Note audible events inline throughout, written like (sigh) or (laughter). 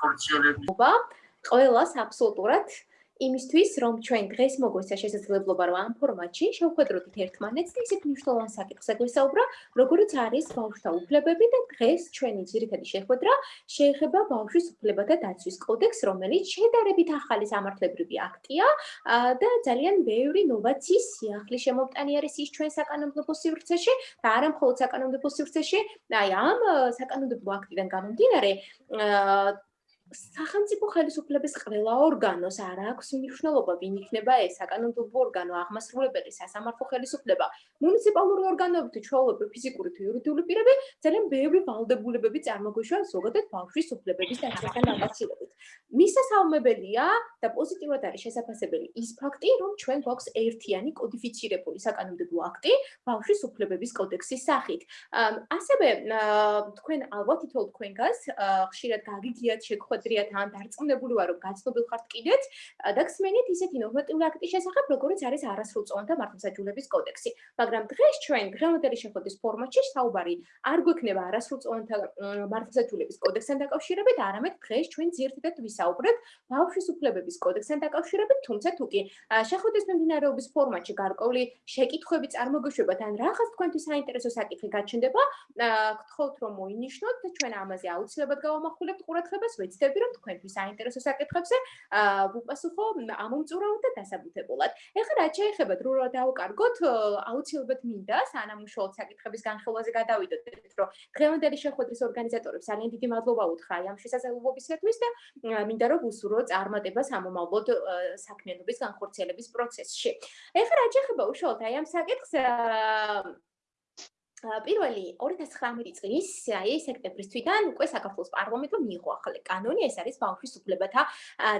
ხორციელება ყველას აბსოლუტურად იმისთვის, რომ ჩვენ დღეს მოგვეცა შესაძლებლობა რომ ამ ფორმატში შევხვედროთ ერთმანეთს და ისეთ მნიშვნელოვან საკითხზე გვესაუბრა, როგორიც არის ბავშვთა უფლებები და დღეს ჩვენი ძირითადი შეხვედრა შეეხება ბავშვის უფლებათა დაცვის კოდექსს, რომელიც შედარებით ახალი სამართლებრივი აქტია და ძალიან ბევრი ნოვაციის სიახლე შემოუტანი არის ის ჩვენ საკანონმდებლო სივრცეში და არა მხოლოდ საკანონმდებლო სივრცეში, აი ამ საკანონმდებლო აქტიდან გამომდინარე სახელმწიფო ხელისუფლების ყველა ორგანოს არ აქვს მნიშვნელობა, ვინ იქნება ეს საკანონმდებლო ორგანო, აღმასრულებელი სასამართლო ხელისუფლება, მუნიციპალური ორგანოები თუ ჩვეულებრივი ფიზიკური თუ იურიდიული პირები, ძალიან ბევრი ვალდებულებები წარმოგვიშვება ზოგადად ბავშვის უფლებების დაცვასთან დაკავშირებით. მისასალმებელია და პოზიტიურად არის შესაძლებელი ის ფაქტი, რომ ჩვენ გვაქვს ერთიანი კოდიფიცირებული საკანონმდებლო აქტი ბავშვის უფლებების კოდექსის სახით. ასევე თქვენ ალბათ თითოეულ თქვენგანს ხშირად გაგიგიათ შეხვედრა მოძრიათ ან დარწმუნებული ვარ რომ გაცნობილ ხართ კიდეც და გსმენით ისეთი ნორმატიული აქტის შესახებ როგორიც არის არასრულწლოვანთა მართლმსაჯულების კოდექსი. მაგრამ დღეს ჩვენ დღევანდელი შეხვედრის ფორმატში საუბარი არ გვექნება არასრულწლოვანთა მართლმსაჯულების კოდექსთან დაკავშირებით არამედ დღეს ჩვენ ძირითადად ვისაუბრებთ ბავშვის უფლებების კოდექსთან დაკავშირებით თუმცა თუკი შეხვედრის მიმდინარეობის ფორმატში გარკვეული შეკითხვები წარმოგვიშვებათ ან რაღაც თქვენთვის საინტერესო საკითხი გაჩნდება გთხოვთ რომ მოინიშნოთ და ჩვენ ამაზე აუცილებლად გავამახვილებთ ყურადღებას ვეცდებით ვფიქრები, რომ თქვენთვის საინტერესო საკითხებზე აა ვუპასუხო ამომწურავად და დასაბუთებულად. ეხლა რა შეიძლება დრო დავკარგოთ, აუცილებლად მინდა სანამუშაო საკითხების განხილვაზე გადავიდოთ, რომ დღევანდელი შეხვედრის ორგანიზატორებს ძალიან დიდი მადლობა უთხრა ამ შესაძლებლობისათვის და მინდა რომ უსურვო წარმატებას ამომავლოდ საქმიანობის განხორციელების პროცესში. ეხლა რა შეიძლება უშუალოდ აი ამ საკითხს პირველი 2019 წლის აი სექტემბრის თვიდან უკვე საქართველოს პარლამენტმა მიიღო ახალი კანონი, ეს არის ბავშვის უფლებათა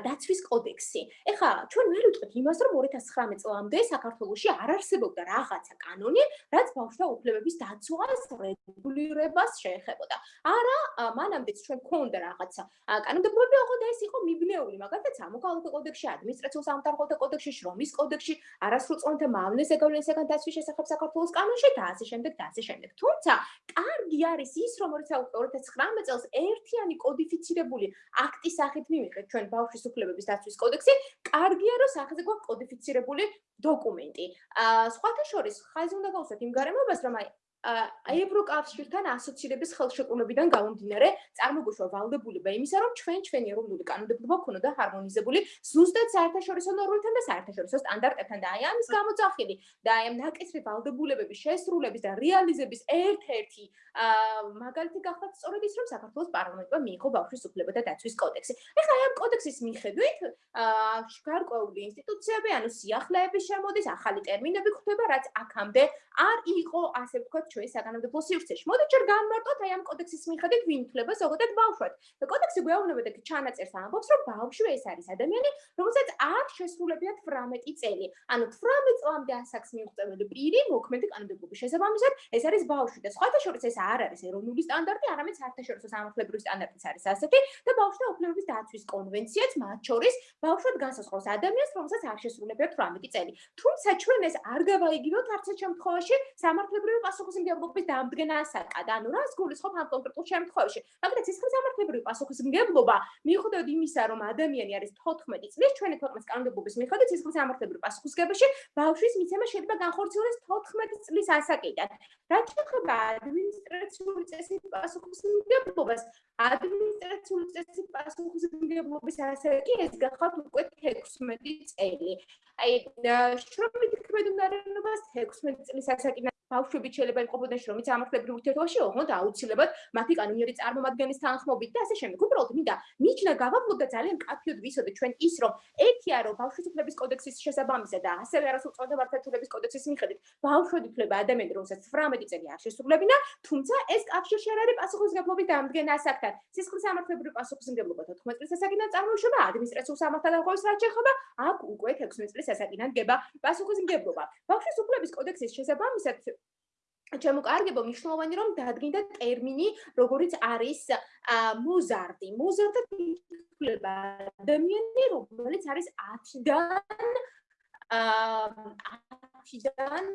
დაცვის კოდექსი. ეხლა ჩვენ ვერ ვიტყვით იმას, რომ 2019 წლამდე საქართველოში არ არსებობდა რაღაცა კანონი, რაც ბავშვთა უფლებების დაცვას რეგულირებას შეეხებოდა. არა, მანამდეც ჩვენ გქონდა რაღაცა კანონმდებლობები, ოღონდ ეს იყო მიბნეული, მაგალითად, სამოქალაქო კოდექსში, ადმინისტრაციულ სამართალთა კოდექსში, შრომის კოდექსში, არასრულწლოვანთა მავნეს ეგავლენისაგან დაცვის შესახებ საქართველოს კანონში და ასე შემდეგ და ასე შემდეგ. თუმცა, კარგი არის ის, რომ 2019 წელს ერთიანი კოდიფიცირებული აქტის სახით მივიღეთ ჩვენ ბავშვის უფლებების დაცვის კოდექსი, კარგია რომ სახეზე გვაქვს კოდიფიცირებული დოკუმენტი. აა სხვათა შორის, ხაზი უნდა გავუსვათ იმ გარემოებას, რომ აი ევროკავშირთან ასოცირების ხელშეკრულებიდან გამომდინარე, წარმოგვიშვა ვალდებულება იმისა, რომ ჩვენ ჩვენი ეროვნული კანონმდებლობა ქონოდა ჰარმონიზებული ზუსტად საერთაშორისო ნორმებთან და საერთაშორისო სტანდარტებთან და აი ამის გამოძახილი და აი ამ ნაკისრი ვალდებულებების შესრულების და რეალიზების ერთ-ერთი მაგალითი გახლავთ სწორედ ის, რომ საქართველოს პარლამენტმა მიიღო ბავშვის უფლებათა დაცვის კოდექსი. ეხლა აი ამ კოდექსის მიხედვით გარკვეული ინსტიტუციები, ანუ სიახლეების შემოდის, ახალი ტერმინები გვხვდება, რაც აქამდე არ იყო ასე ვთქვათ ჩვენ საკანონმდებლო სივრცეში. მოდით ჯერ განმარტოთ აი ამ კოდექსის მიხედვით ვინ ითვლება ზოგადად ბავშვად. და კოდექსი გვეუბნება და ჩანაწერს ამბობს, რომ ბავშვი ეს არის ადამიანი, რომელსაც არ შესრულებია 18 წელი. ანუ 18 წლამდე ასაკს მიუღწეველი პირი მოქმედი კანონმდებლობის შესაბამისად, ეს არის ბავშვი და სხვათა შორის ეს არ არის ეროვნული სტანდარტი, არამედ საერთაშორისო სამართლებრივი სტანდარტიც არის ასეთი და ბავშვთა უფლებების დაცვის კონვენციაც მათ შორის ბავშვად განსაზღვრავს ადამიანს, რომელსაც არ შესრულებია 18 წელი. თუმცა ჩვენ ეს არ გავაიგივოთ არც ერთ შემთხვევაში სამართლებრივი პასუხის პასუხისმგებლობის დამდგენასაკად. ანუ რას გულისხმობ ამ კონკრეტულ შემთხვევაში? მაგალითად, სისხლის სამართლებრივი პასუხისმგებლობა მიუხედავად იმისა, რომ ადამიანი არის 14 წლის, ჩვენი ქვეყნის კანონმდებლობის მიხედვით სისხლის სამართლებრივი პასუხისმგებლობაში ბავშვის მიცემა შეიძლება განხორციელდეს 14 წლის ასაკიდან. რაც შეეხება ადმინისტრაციული წესის პასუხისმგებლობას, ადმინისტრაციული წესის პასუხისმგებლობის ასაკი ეს გახავთ უკვე 16 წელი. აი, შრომით ქმედუნარენობას 16 წლის ასაკიდან ბავშვები შეიძლება იყოფოდნენ შრომით სამართლებრივ ურთიერთობაში, ოღონდ აუცილებლად მათი კანონიერი წარმომადგენლის თანხმობით და ასე შემდეგ. უბრალოდ მინდა მიჩნა გავაბლოთ და ძალიან კაფიოდ ვისოდე ჩვენ ის რომ ერთია რომ ბავშვის უფლების კოდექსის შესაბამისად და ასევე არასრულწლოვანთა მართლმსაჯულების კოდექსის მიხედვით ბავშვები ითვლება ადამიანი რომელსაც 18 წელი არ შესრულებინა, თუმცა ეს კავშირი არ არის პასუხისმგებლობის დამდგენ ასაკთან. სისხლის სამართლებრივი პასუხისმგებლობა 14 წლის ასაკიდან წარმოიშობა, ადმინისტრაციულ სამართალდაღობის რაც შეეხება, აქ უკვე 16 წლის ასაკიდან დგება პასუხისმგებლობა. ბავშვის უფლების კოდექსის შესაბამისად ჩემოკარგებო მნიშვნელოვანი რომ დადგინდა ტერმინი როგორიც არის მოზარდი მოზარდი ითვლება ადამიანი რომელიც არის 10-დან 10-დან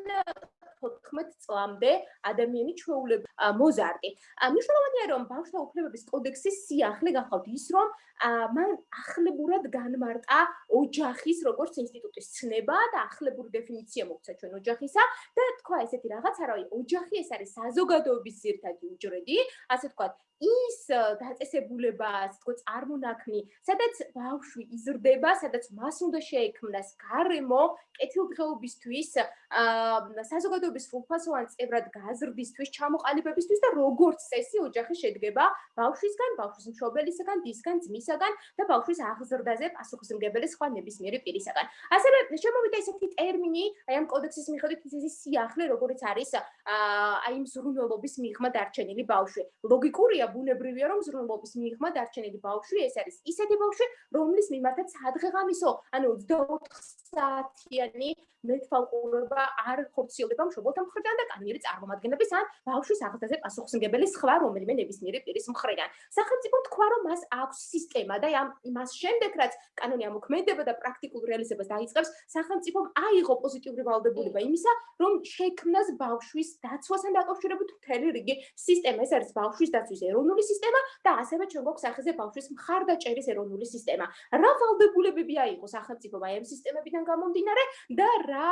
14 წლამდე ადამიანი ჩვეულება მოზარდი. მნიშვნელოვანია რომ ბავშვთა უფლებების კოდექსის სიახლე გახავთ ის რომ მან ახლებურად განმარტა ოჯახის როგორც ინსტიტუტის ცნება და ახლებური დეფინიცია მოგცა ჩვენ ოჯახისა და თქვა ესეთი რაღაცა რომ ოჯახი ეს არის საზოგადოების ძირთადი უჯრედი, ასე თქვა ის დაწესებულება, ასე თქო, წარმონაქმნი, სადაც ბავშვი იზრდება, სადაც მას უნდა შეექმნას გარემო კეთილდღეობისთვის, აა საზოგადოების სრულფასოვან წევრად გაზრდისთვის, ჩამოყალიბებისთვის და როგორც წესი ოჯახი შედგება ბავშვისგან, ბავშვის მშობელისგან, დისგან, ძმისგან და ბავშვის აღზრდაზე პასუხისმგებელი სხვა ნებისმიერი პირისგან. ასევე შემოვიდა ესეთი ტერმინი, აი ამ კოდექსის მიხედვით ის სიახლე, როგორც არის აი იმ ზრუნველობის მიღმა დარჩენილი ბავშვი. ლოგიკურია ბუნებრივია რომ ზრუნვობის მიღმა დარჩენილი ბავშვი ეს არის ისეთი ბავშვი რომლის მიმართაც სადღეღამისო ანუ 24 საათიანი მეტფალყურება არ ხორციელდება მშობელთა მხრიდან და კანონიერი წარმომადგენლების ან ბავშვის აღზრდაზე პასუხისმგებელი სხვა რომელიმე ნებისმიერი პირის მხრიდან. სახელმწიფო თქვა რომ მას აქვს სისტემა და ამ იმას შემდეგ რაც კანონი ამოქმედება და პრაქტიკულ რეალიზებას დაიწყებს, სახელმწიფომ აიღო პოზიტიური ვალდებულება იმისა, რომ შექმნას ბავშვის დაცვასთან დაკავშირებით მთელი რიგი სისტემა. ეს არის ბავშვის დაცვის ეროვნული სისტემა და ასევე ჩვენ გვაქვს სახეზე ბავშვის მხარდაჭერის ეროვნული სისტემა. რა ვალდებულებები აიღო სახელმწიფომ აი ამ სისტემებიდან გამომდინარე და რა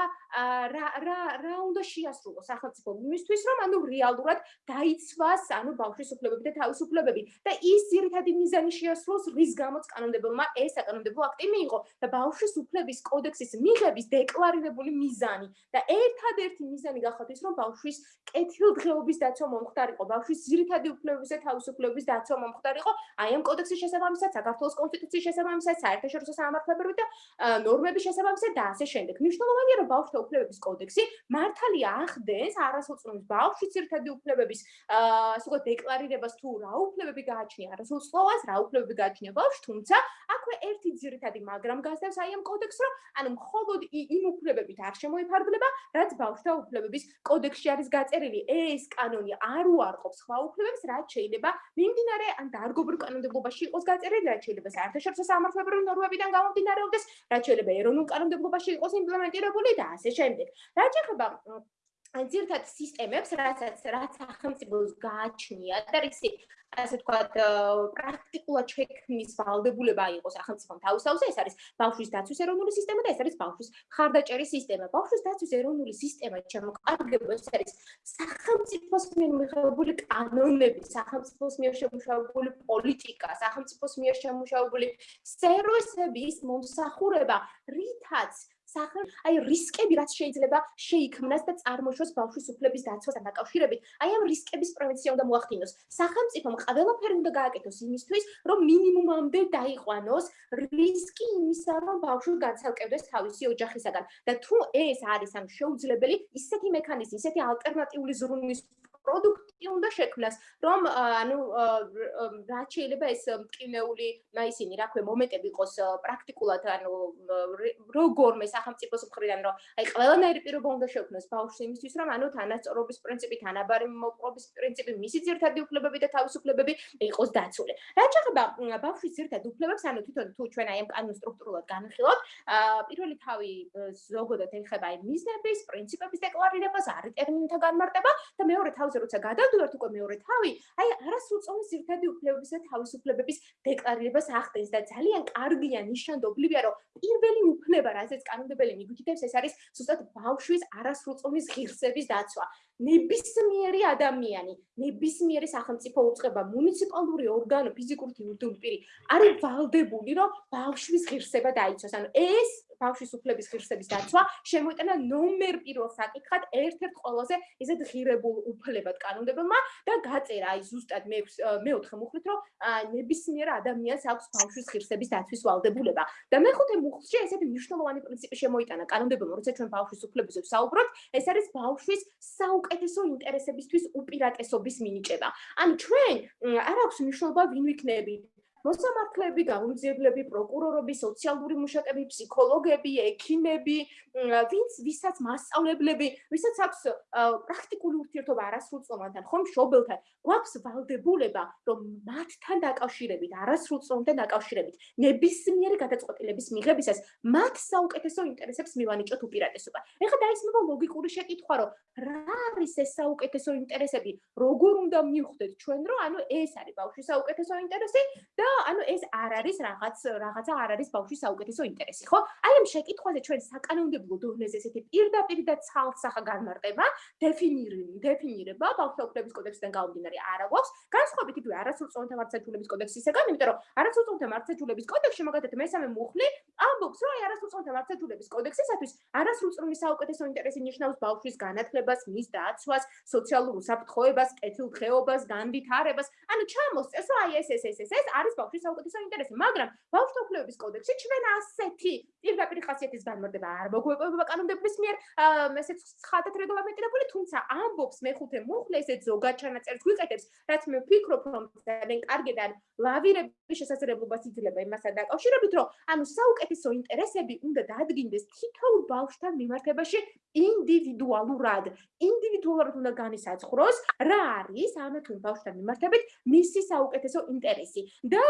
რა რა რა უნდა შეასრულოს სახელმწიფო იმისთვის რომ ანუ რეალურად დაიცვას ანუ ბავშვის უფლებები და თავისუფლებები და ის ძირითადი მიზანი შეასრულოს რის გამოც კანონმდებელმა ეს საკანონმდებლო აქტი მიიღო. და ბავშვის უფლების კოდექსის მიღების დეკლარირებული მიზანი და ერთადერთი მიზანი გახოთ ის რომ ბავშვის კეთილდღეობის დაცვა მომხდარიყო. ბავშვის ძირითადი უფლებების და თავისუფლებების დაცვა მომხდარიყო აი ამ კოდექსის შესაბამისად საქართველოს კონსტიტუციის შესაბამისად საერთაშორისო სამართლებრივი და ნორმების შესაბამისად და ასე შემდეგ. მნიშვნელოვანია რომ ბავშვთა უფლებების კოდექსი მართალია ახდენს არასოწლოვანს ბავშვის ერთადი უფლებების აა ასე ვთქვათ დეკლარირებას თუ რა უფლებები გააჩნია არასოწლოვანს რა უფლებები გააჩნია ბავშვს თუმცა აქვე ერთი ძირითადი მაგრამ გასდევს აი ამ კოდექსს რომ ანუ მხოლოდ იმ უფლებებით არ შემოიფარგლება რაც ბავშვთა უფლებების კოდექსში არის გაწერილი. ეს კანონი არ უარყოფს სხვა უფლებებს რაც შეიძლება მიმდინარე ან დარგობრივ კანონმდებლობაში იყოს გაწერილი რაც შეიძლება საერთაშორისო სამართლებრივი ნორმებიდან გამომდინარეობდეს რაც შეიძლება ეროვნულ კანონმდებლობაში იყოს იმპლემენტირებული და ასე შემდეგ. რა შეიძლება ან ძირთად სისტემებს, რასაც რაც სახელმწიფოს გააჩნია და რისი ასე ვთქვათ, პრაქტიკულად შექმნის ვალდებულება იყო სახელმწიფომ თავისთავზე, ეს არის ბავშვის დაცვის ეროვნული სისტემა და ეს არის ბავშვის ხარდაჭერის სისტემა. ბავშვის დაცვის ეროვნული სისტემა შემოკარგება ეს არის სახელმწიფოს მიერ მიღებული კანონები, სახელმწიფოს მიერ შემუშავებული პოლიტიკა, სახელმწიფოს მიერ შემუშავებული სერვისების მომსახურება, რითაც სახელ აი რისკები რაც შეიძლება შეიქმნას და წარმოშოს ბავშვის უფლების დაცვასთან დაკავშირებით აი ამ რისკების პრევენცია უნდა მოახდინოს. სახელმწიფომ ყველაფერი უნდა გააკეთოს იმისთვის რომ მინიმუმამდე დაიყვანოს რისკი იმისა რომ ბავშვი განცალკევდეს თავისი ოჯახისაგან. და თუ ეს არის ამ შეუძლებელი ისეთი მექანიზმი ისეთი ალტერნატიული ზრუნვის პროდუქტი უნდა შექმნას, რომ ანუ რაც შეიძლება ეს მტკივნეული, ისინი, რა ქვია, მომენტები იყოს პრაქტიკულად, ანუ როგორმე სახელმწიფოს მხრიდან, რომ აი ყველანაირი პირობა უნდა შექმნას ბავშვს იმისთვის, რომ ანუ თანასწორობის პრინციპი, თანაბარი მოპყრობის პრინციპი, მისი ძირთადი უფლებები და თავისუფლებები იყოს დაცული. რაც შეეხება ბავშვის ძირთად უფლებებს, ანუ თვითონ თუ ჩვენ აი ამ კანონს სტრუქტურულად განხილავთ, პირველი თავი ზოგადად ეხება აი მიზნების, პრინციპების დეკლარირებას, არის ტერმინთა განმარტება და მეორე თავი ფაზზე როცა გადავდივართ უკვე მეორე თავი, აი არასრულწლოვანი ზირთადი უფლებების და თავისუფლებების დეკლარირებას ახდენს და ძალიან კარგია ნიშანდობლივია, რომ პირველი უფლება, რასაც კანონმდებელი მიგვითითებს, ეს არის ზუსტად ბავშვის არასრულწლოვნის ღირსების დაცვა. ნებისმიერი ადამიანი, ნებისმიერი სახელმწიფო უწყება, მუნიციპალური ორგანო, ფიზიკური თუ იურიდიული პირი არის ვალდებული, რომ ბავშვის ღირსება დაიცვას. ანუ ეს ბავშვის უფლების ღირსების დაცვა შემოიტანა ნომერ პირველ საკითხად ერთ-ერთ ყველაზე ისეთ ღირებულ უფლებად კანონმდებელმა და გაწერა აი ზუსტად მე მეოთხე მუხლით რომ ნებისმიერ ადამიანს აქვს ბავშვის ღირსების დაცვის ვალდებულება და მეხუთე მუხლში ესეთი მნიშვნელოვანი პრინციპი შემოიტანა კანონმდებელმა როცა ჩვენ ბავშვის უფლებებზე ვსაუბრობთ ეს არის ბავშვის საუკეთესო ინტერესებისთვის უპირატესობის მინიჭება. ანუ ჩვენ არ აქვს მნიშვნელობა ვინ ვიქნებით მოსამართლეები, გამომძიებლები, პროკურორები, სოციალური მუშაკები, ფსიქოლოგები, ექიმები, ვინც ვისაც მასწავლებლები, ვისაც აქვს პრაქტიკული ურთიერთობა არასრულწლოვანთან, ხომ მშობელთან, გვაქვს ვალდებულება, რომ მათთან დაკავშირებით, არასრულწლოვანთან დაკავშირებით, ნებისმიერი გადაწყვეტილების მიღებისას მათ საუკეთესო ინტერესებს მივანიჭოთ უპირატესობა. ეხლა დაისმება ლოგიკური შეკითხვა, რომ რა არის ეს საუკეთესო ინტერესები, როგორ უნდა მივხვდეთ ჩვენ, რომ ანუ ეს არის ბავშვის საუკეთესო ინტერესი და ანუ ეს არ არის რაღაც რაღაცა არ არის ბავშვის საუკეთესო ინტერესი, ხო? აი ამ შეკითხვაზე ჩვენ საკანონმდებლო დონეზე ესეთი პირდაპირ და ცალსახა განმარტება, დეფინირება, დეფინირება ბავშვთა უფლების კოდექსიდან გამომდინარე არა გვაქვს. განსხვავებით იგივე არასრულწლოვანთა მართლმსაჯულების კოდექსისგან, იმიტომ რომ არასრულწლოვანთა მართლმსაჯულების კოდექსში მაგათაც მესამე მუხლი ამბობს, რომ აი არასრულწლოვანთა მართლმსაჯულების კოდექსისათვის არასრულწლოვანი საუკეთესო ინტერესი ნიშნავს ბავშვის განათლებას, მის დაცვას, სოციალურ უსაფრთხოებას, კეთილდღეობას, განვითარებას. ანუ ჩამოსწეს, რომ აი ეს ეს ეს ეს არის ბავშვის საუკეთესო ინტერესი, მაგრამ ბავშვთა უფლებების კოდექსში ჩვენ ასეთი პირდაპირ ხასიათის განმარტება არ მოგვეპოვება კანონმდებლობის მიერ, ესეც ხათათ რეგლამენტირებული, თუმცა ამბობს მეხუთე მუხლი ესეც ზოგად ჩანაწერს გვიყეთებს, რაც მე ვფიქრობ, რომ ძალიან კარგიდან ლავირების შესაძლებლობას იძლევა იმასთან დაკავშირებით, რომ ანუ საუკეთესო ინტერესები უნდა დაადგინდეს თითოეულ ბავშვთან მიმართებაში ინდივიდუალურად. ინდივიდუალურად უნდა განისაზღვროს რა არის ამ თუ ბავშვთან მიმართებით მისი საუკეთესო ინტერესი და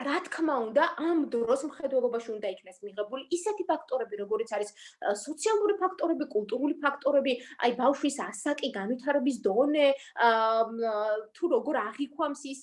რა თქმა უნდა, ამ დროს მხედველობაში უნდა იქნეს მიღებული ისეთი ფაქტორები, როგორიც არის სოციალური ფაქტორები, კულტურული ფაქტორები, აი ბავშვის ასაკი, განვითარების დონე, თუ როგორ აღიქვამს ის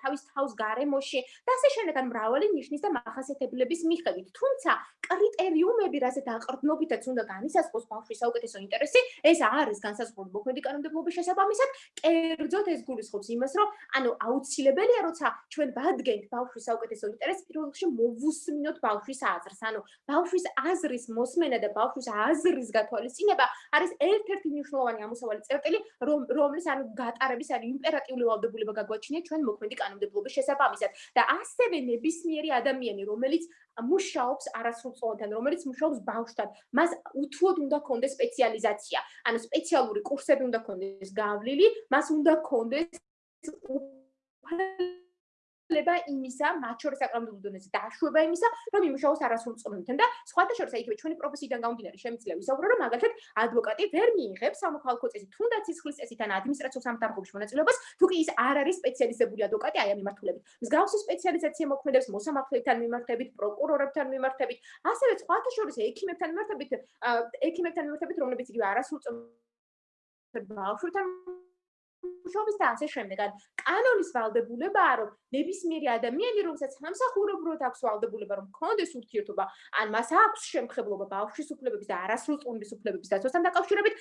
თავის თავს გარემოში და ასე შემდეგ, ან მრავალი ნიშნის და მახასიათებლების მიხედვით. თუმცა კრიტერიუმები, რასაც აყრდნობითაც უნდა განისაზღვროს ბავშვის საუკეთესო ინტერესი, ეს არის განსაზღვრული მოქმედი კანონმდებლობის შესაბამისად. კერძოდ ეს გულისხმობს იმას, რომ ანუ აუცილებელია, როცა ჩვენ ვადგენთ ბავშვის საუკეთესო ინტერესი პირველ რიგში მოვუსმინოთ ბავშვის აზრს. ანუ ბავშვის აზრის მოსმენა და ბავშვის აზრის გათვალისწინება არის ერთ-ერთი მნიშვნელოვანი ამოსავალი წერტილი, რომ რომლის ანუ გატარების არის იმპერატიული ვალდებულება გაგვაჩნია ჩვენ მოქმედი კანონმდებლობის შესაბამისად. და ასევე ნებისმიერი ადამიანი, რომელიც მუშაობს არასრულწლოვანთან, რომელიც მუშაობს ბავშვთან, მას უთუოდ უნდა კონდეს სპეციალიზაცია. ანუ სპეციალური კურსები უნდა კონდეს გავლილი, მას უნდა კონდეს ლება იმისა, მათ შორის აკრამდულ დონეზე დაშვება იმისა, რომ იმუშაოს არასრულწლოვანთან და სხვათა შორის აი თქვენი პროფესიიდან გამომდინარე შემიძლია ვისაუბრო, რომ მაგალითად ადვოკატი ვერ მიიღებს სამოქალაქო წესით, თუნდაც სისხლის წესით ან ადმინისტრაციულ სამართალებში მონაწილეობას, თუ კი ის არ არის სპეციალიზებული ადვოკატი აი ამ მიმართულებით. მსგავსი სპეციალიზაცია მოქმედებს მოსამართლეებთან მიმართებით, პროკურორებთან მიმართებით, ასევე სხვათა შორის ექიმებთან მიმართებით, ექიმებთან მიმართებით, რომლებიც იგივე არასრულწლოვანი ბავშვთან მუშაობის და ასე შემდეგ. ან კანონის ვალდებულებაა, რომ ნებისმიერი ადამიანი, რომელსაც სამსახურებრივად აქვს ვალდებულება, რომ კონდეს ურთიერთობა, ან მას აქვს შემხებლობა ბავშვის უფლებების და არასრულწლოვნის უფლებების დაცვასთან დაკავშირებით,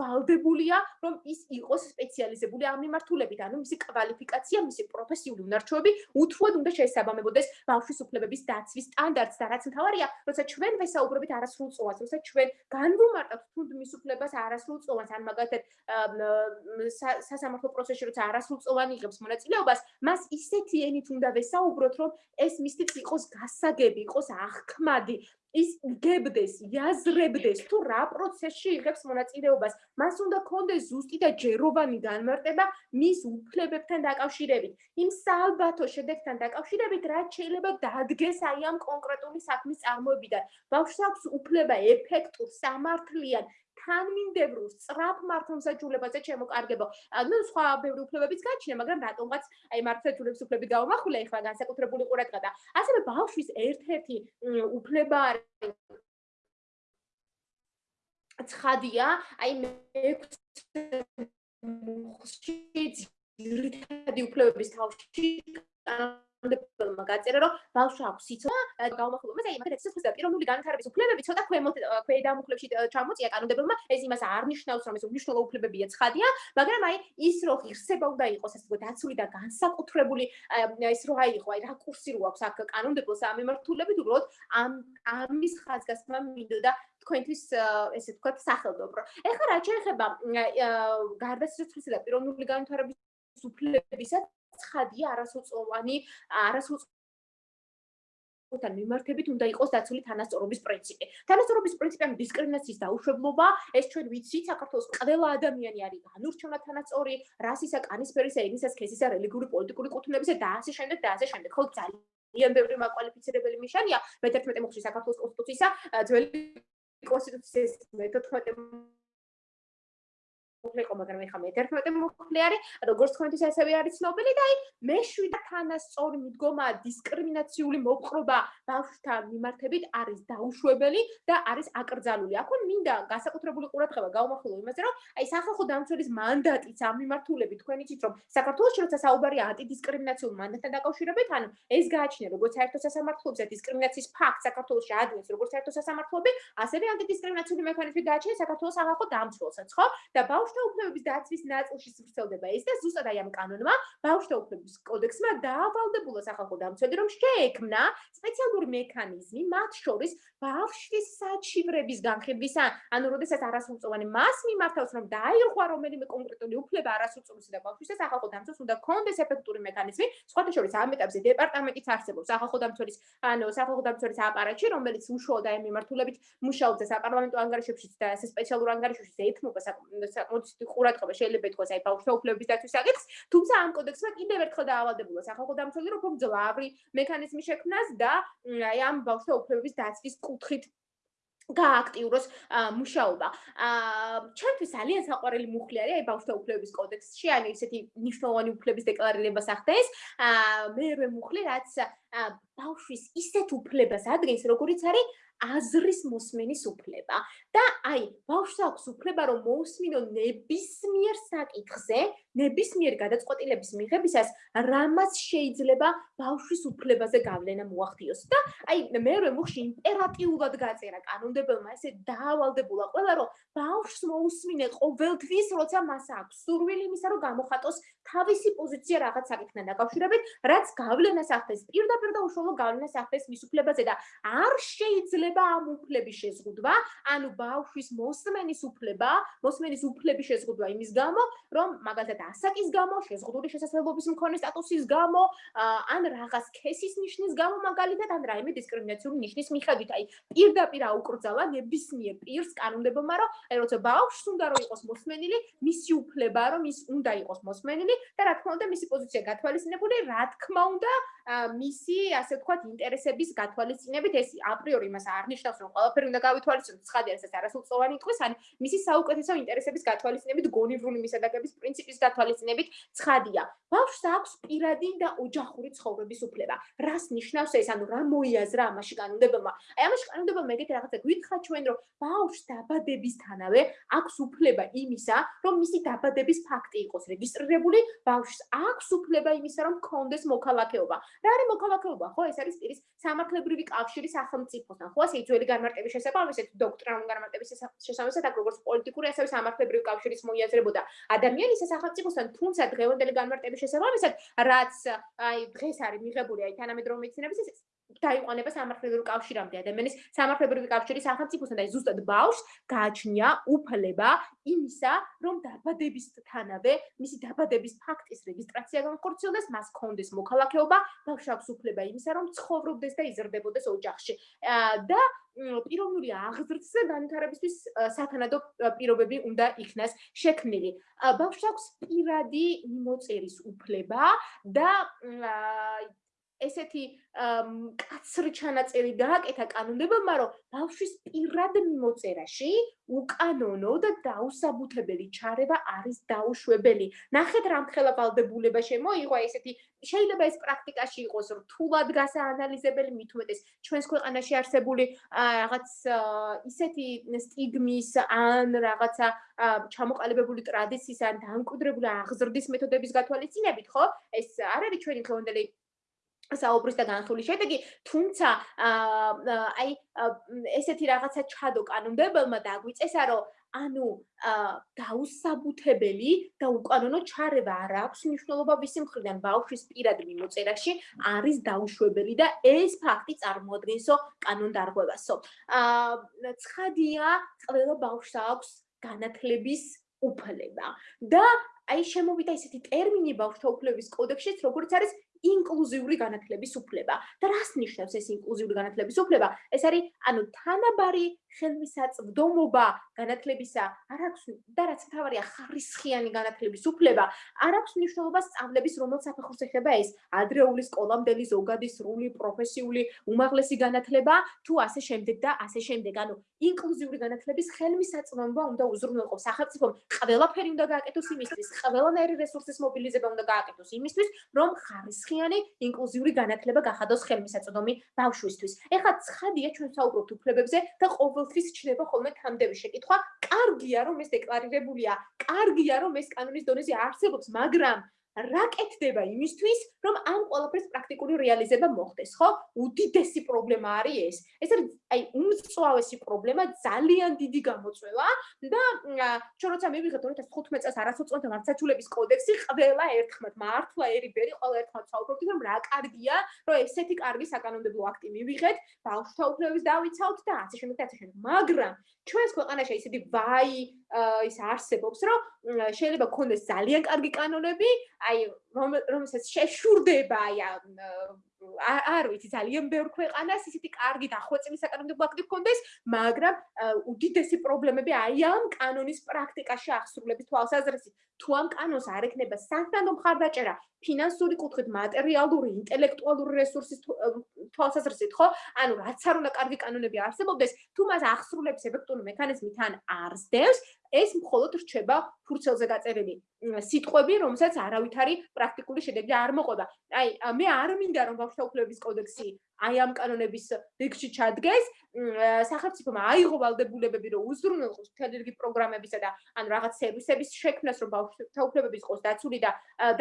ვალდებულია, რომ ის იყოს სპეციალიზებული ამ მიმართულებით, ანუ მისი კვალიფიკაცია, მისი პროფესიული უნარჩვევები უთუოდ უნდა შეესაბამებოდეს ბავშვის უფლებების დაცვის სტანდარტს და რაც მთავარია, როცა ჩვენ ვესაუბრებით არასრულწლოვანს, როცა ჩვენ განვუმარტავთ თუნდ მის უფლებას არასრულწლოვანს, ან მაგათად სასამართლო პროცესში როცა არასრულწლოვანი იღებს მონაწილეობას, მას ისეთი ენით უნდა ვესაუბროთ, რომ ეს მისთვის იყოს გასაგები, იყოს აღქმადი, ის გებდეს, იაზრებდეს თუ რა პროცესში იღებს მონაწილეობას. მას უნდა კონდეს ზუსტი და ჯეროვანი განმარტება მის უფლებებთან დაკავშირებით. იმ საალბათო შედეგთან დაკავშირებით, რაც შეიძლება დადგეს აი ამ კონკრეტული საქმის წარმოებიდან. ბავშვს აქვს უფლება ეფექტურ, სამართლიან თანმიმდევრულ სწრაფ მართლმსაჯულებაზე შემოკარგებო. ну სხვა ბევრი უფლებებიც გაჩნია, მაგრამ რატომღაც აი მართლმსაჯულების უფლები გავამახვილე ახლა განსაკუთრებული ყურადღება და ასევე ბავშვის ერთ-ერთი უფლება არის ცხადია, აი მე ძირითადი უფლებების თავში დებმა გაწერა რომ ბავშვს აქვს სიცოცხლე გაუმახვილო მაგრამ იმათ ეცეს და პიროვნული განვითარების უფლებები ცოტა ქვემოთ ქვედამუხლებში ჩამოწია კანონმდებლობა ეს იმას არ ნიშნავს რომ ეს უნიშნულო უფლებებია ცხადია მაგრამ აი ის რო ღირსება უნდა იყოს ასე ვთქვათ დაცული და განსაკუთრებული ეს რო აი ხო აი რა კურსი რო აქვს აქ კანონმდებლოს ამ მიმართულებით უბრალოდ ამ ამის ხაზგასმა მინდოდა თქვენთვის ესე ვთქვათ სახელმწიფო. ეხლა რა შეიძლება გარდაცვლისა და პიროვნული განვითარების უფლებისა ცხადია არასრულწლოვანი არასრულწლოვანი თან მიმართებით უნდა იყოს დაცული თანასწორობის პრინციპი. თანასწორობის პრინციპი ამ დისკრიმინაციის დაუშვებლობა, ეს ჩვენ ვიცით, საქართველოს ყველა ადამიანი არის განურჩევნად თანასწორი, რასისა, კანისფერისა, ენისა, სქესისა, რელიგიური, პოლიტიკური კუთვნილებისა და ასე შემდეგ და ასე შემდეგ. ხო ძალიან ბევრი მაკვალიფიცირებელი ნიშანია მე-11 მოხში საქართველოს კონსტიტუციისა, ძველი კონსტიტუციის მე-14 მოხლიყო, მაგრამ ეხა მე-11 მოხლი არის, როგორც თქვენთვის ასევე არის ცნობილი და აი მე-7 თანასწორი მიდგომა დისკრიმინაციული მოპყრობა ბავშვთა მიმართებით არის დაუშვებელი და არის აკრძალული. აქ მინდა განსაკუთრებული ყურადღება გავმახვილო იმაზე, რომ აი სახალხო დამცველის მანდატიც ამ მიმართულებით თქვენ იცით, რომ საქართველოს როცა საუბარია ანტიდისკრიმინაციულ მანდატთან დაკავშირებით, ანუ ეს გააჩნია როგორც საერთო სასამართლოებზე დისკრიმინაციის ფაქტ საქართველოს შეადგენს როგორც საერთო სასამართლოები, ასევე ანტიდისკრიმინაციული მექანიზმი გააჩნია საქართველოს სახალხო დამცველსაც, ხო? და ბავშვ ბავშვთა უფლებების დაცვის ნაწილში სვრცელდება. ეს და ზუსტად აი ამ კანონმა ბავშვთა უფლებების კოდექსმა დაავალდებულა სახალხო დამცველი რომ შეექმნა სპეციალური მექანიზმი მათ შორის ბავშვის საჩივრების განხილვის ანუ როდესაც არასრულწლოვანი მას მიმართავს რომ დაირღვა რომელიმე კონკრეტული უფლება არასრულწლოვანი და ბავშვის და სახალხო დამცველს უნდა კონდეს ეფექტური მექანიზმი სხვათა შორის ამ ეტაპზე დეპარტამენტიც არსებობს. სახალხო დამცველის ანუ სახალხო დამცველის აპარატში რომელიც უშუალოდ აი მიმართულებით მუშაობს და საპარლამენტო ანგარიშებშიც და ეს სპეციალურ ანგარიშებში ეთმობა საკუთარ მოცდი ყურადღება შეიძლება ითქვას აი ბავშვთა უფლებების დაცვის საკითხს, თუმცა ამ კოდექსმა კიდევ ერთხელ დაავალდებულა სახალხო დამცველი რომ ძლავრი მექანიზმი შექმნას და აი ამ ბავშვთა უფლებების დაცვის კუთხით გააქტიუროს მუშაობა. აა ჩვენთვის ძალიან საყვარელი მუხლი არის აი ბავშვთა უფლებების კოდექსში, ანუ ისეთი ნიშნულოვანი უფლების დეკლარირებას ახდენს. აა მეორე მუხლი რაც ბავშვის ისეთ უფლებას ადგენს, როგორიც არის აზრის მოსმენის უფლება და აი ბავშვს აქვს უფლება რომ მოусმინო ნებისმიერ საკითხზე, ნებისმიერ გადაწყვეტილების მიღებისას, რამაც შეიძლება ბავშვის უფლებაზე გავლენა მოახდინოს და აი მეორე მუხში იმპერატიულად გაწერა კანონმდებლმა ესე დაავალდებულა ყველა რომ ბავშვს მოусმინე ყოველთვის, როცა მას აქვს. სურვილი იმისა, რომ გამოხატოს თავისი პოზიცია რაღაც საკითხთან დაკავშირებით, რაც გავლენას ახდენს პირდაპირ და უშუალო გავლენას ახდენს მის უფლებაზე და არ შეიძლება ამ უფლების შეზღუდვა, ანუ ბავშვის მოსმენის უფლება მოსმენის უფლების შეზღუდვა იმის გამო რომ მაგალითად ასაკის გამო, შეზღუდული შესაძლებლობის მქონე სტატუსის გამო, ან რაღაც ქესის ნიშნის გამო მაგალითად, ან რაიმე დისკრიმინაციული ნიშნის მიხედვით, აი პირდაპირ აუკრძალა ნებისმიერ პირს კანონმდებელმა, რომ აი როცა ბავშვს უნდა რომ იყოს მოსმენილი, მისი უფლება რომ ის უნდა იყოს მოსმენილი და რა თქმა უნდა მისი პოზიცია გათვალისწინებული, რა თქმა უნდა მისი ასე ვთქვათ ინტერესების გათვალისწინებით ეს აპრიორი მას არნიშნავს რომ ყველაფერი უნდა გავითვალისწინოს ცხადია ეს არასრულწლოვანი იყოს ან მისი საუკეთესო ინტერესების გათვალისწინებით გონივრული მისადაგების პრინციპის გათვალისწინებით ცხადია. ბავშვს აქვს პირადი და ოჯახური ცხოვრების უფლება. რას ნიშნავს ეს? ანუ რა მოიაზრა ამაში კანონმდებელმა აი ამაში კანონმდებელმა ეგეთი რაღაცა გვითხრა ჩვენ რომ ბავშვს დაბადებისთანავე აქვს უფლება იმისა რომ მისი დაბადების ფაქტი იყოს რეგისტრირებული. ბავშვს აქვს უფლება იმისა რომ კონდეს მოქალაქეობა რა არის მოქალაქეობა? ხო ეს არის პირის სამართლებრივი კავშირი სახელმწიფოსთან. ხო ასე ძველი განმარტების შესაბამისად დოქტრინალური განმარტების შესაბამისად აქ როგორც პოლიტიკური ასევე სამართლებრივი კავშირის მოიაზრებოდა ადამიანის სახელმწიფოსთან თუმცა დღევანდელი განმარტების შესაბამისად რაც აი დღეს არის მიღებული აი თანამედროვე მეცნიერების დაიყვანება სამართლებრივი კავშირამდე ადამიანის სამართლებრივი კავშირის სახელმწიფოსთან და ზუსტად ბავშვს გააჩნია უფლება იმისა, რომ დაბადებისთანავე მისი დაბადების ფაქტის რეგისტრაცია განხორციელდეს, მას კონდეს მოქალაქეობა, ბავშვს აქვს უფლება იმისა, რომ ცხოვრობდეს და იზრდებოდეს ოჯახში. და პიროვნული აღზრდისა განვითარებისთვის სათანადო პირობები უნდა იქნას შექმნილი. ბავშვს აქვს პირადი მიმოწერის უფლება და ესეთი კაცრი ჩანაწერი გააკეთა კანონმდებელმა, რომ ბავშვის პირად მიმოწერაში უკანონო და დაუსაბუთებელი ჩარევა არის დაუშვებელი. ნახეთ რამხელა ვალდებულება შემოიღო ესეთი შეიძლება ეს პრაქტიკაში იყოს რთულად გასაანალიზებელი მით უმეტეს ჩვენს ქვეყანაში არსებული რაღაც ისეთი სტიგმის ან რაღაცა ჩამოყალიბებული ტრადიციის ან დამკვიდრებული აღზრდის მეთოდების გათვალისწინებით, ხო? ეს არ არის ჩვენი დღევანდელი საუბრის და განხილვის შედეგი, თუმცა აი ესეთი რაღაცა ჩადო კანონმდებელმა დაგვიწესა, რომ ანუ დაუსაბუთებელი და უკანონო ჩარევა არ აქვს მნიშვნელობა ვისი მხრიდან ბავშვის პირად მიმოწერაში არის დაუშვებელი და ეს ფაქტი წარმოადგენსო კანონდარღვევასო. აა ცხადია, ყველა ბავშვს აქვს განათლების უფლება და აი შემოვიდა ესეთი ტერმინი ბავშვთა უფლების კოდექსშიც, როგორც არის ინკლუზიური განათლების უფლება. და რას ნიშნავს ეს ინკლუზიური განათლების უფლება? ეს არის ანუ თანაბარი ხელმისაწვდომობა განათლებისა, არ აქვს და რაც თავარია ხარისხიანი განათლების უფლება, არ აქვს მნიშვნელობა სწავლების რომელ საფეხურს ეხება ეს ადრეული სკოლამდელი ზოგადი სრული პროფესიული უმაღლესი განათლება თუ ასე შემდეგ და ასე შემდეგ. ანუ ინკლუზიური განათლების ხელმისაწვდომობა უნდა უზრუნველყო სახელმწიფომ ყველაფერი უნდა გააკეთოს იმისთვის, ყველანაირი რესურსის მობილიზება უნდა გააკეთოს იმისთვის, რომ ხარისხიანი ინკლუზიური განათლება გახადოს ხელმისაწვდომი ბავშვისთვის. ეხლა ცხადია ჩვენ საუბრობთ უფლებებზე და ყოველთვის ჩნდება ხოლმე თამდები შეკითხვა, კარგია რომ ეს დეკლარირებულია, კარგია რომ ეს კანონის დონეზე არსებობს, მაგრამ რა კეთდება იმისთვის, რომ ამ ყველაფერს პრაქტიკული რეალიზება მოხდეს, ხო? უდიდესი პრობლემა არის ეს. ეს არის აი უმწვავესი პრობლემა, ძალიან დიდი გამოწვევა და ჩვენ როცა მივიღეთ 2015 წელს არასოწონთა მართლმსაჯულების კოდექსი, ყველა ერთხმად მართლა ერიბერი ყველა ერთხმად საუბრობთ, რომ რა კარგია, რომ ესეთი კარგი საკანონმდებლო აქტი მივიღეთ, ბავშვთა უფლებების დავიცავთ და ასე შემდეგ და ასე შემდეგ. მაგრამ ჩვენს ქვეყანაში ისეთი ვაი ის არსებობს, რომ შეიძლება გქონდეს ძალიან კარგი კანონები, აი რომელსაც შეშურდება აი არ ვიცი ძალიან ბევრ ქვეყანას ისეთი კარგი დახვეწილი საკანონმდებლო აქტი გქონდეს, მაგრამ უდიდესი პრობლემები აი ამ კანონის პრაქტიკაში აღსრულების თვალსაზრისით. თუ ამ კანონს არ ექნება სანქტანდო მხარდაჭერა ფინანსური კუთხით, მატერიალური, ინტელექტუალური რესურსის თვალსაზრისით, ხო? ანუ რაც არ უნდა კარგი კანონები არსებობდეს, თუ მას აღსრულების ეფექტური მექანიზმი თან არ ზდევს, ეს მხოლოდ რჩება ფურცელზე გაწერილი სიტყვები, რომელსაც არავითარი პრაქტიკული შედეგი არ მოყვება. აი, მე არ მინდა რომ ბავშვთა უფლებების კოდექსი აი ამ კანონების რიგში ჩადგეს, სახელმწიფომ აიღო ვალდებულებები, რომ უზრუნველყოს მთელი რიგი პროგრამებისა და ან რაღაც სერვისების შექმნას, რომ ბავშვთა უფლებები იყოს დაცული და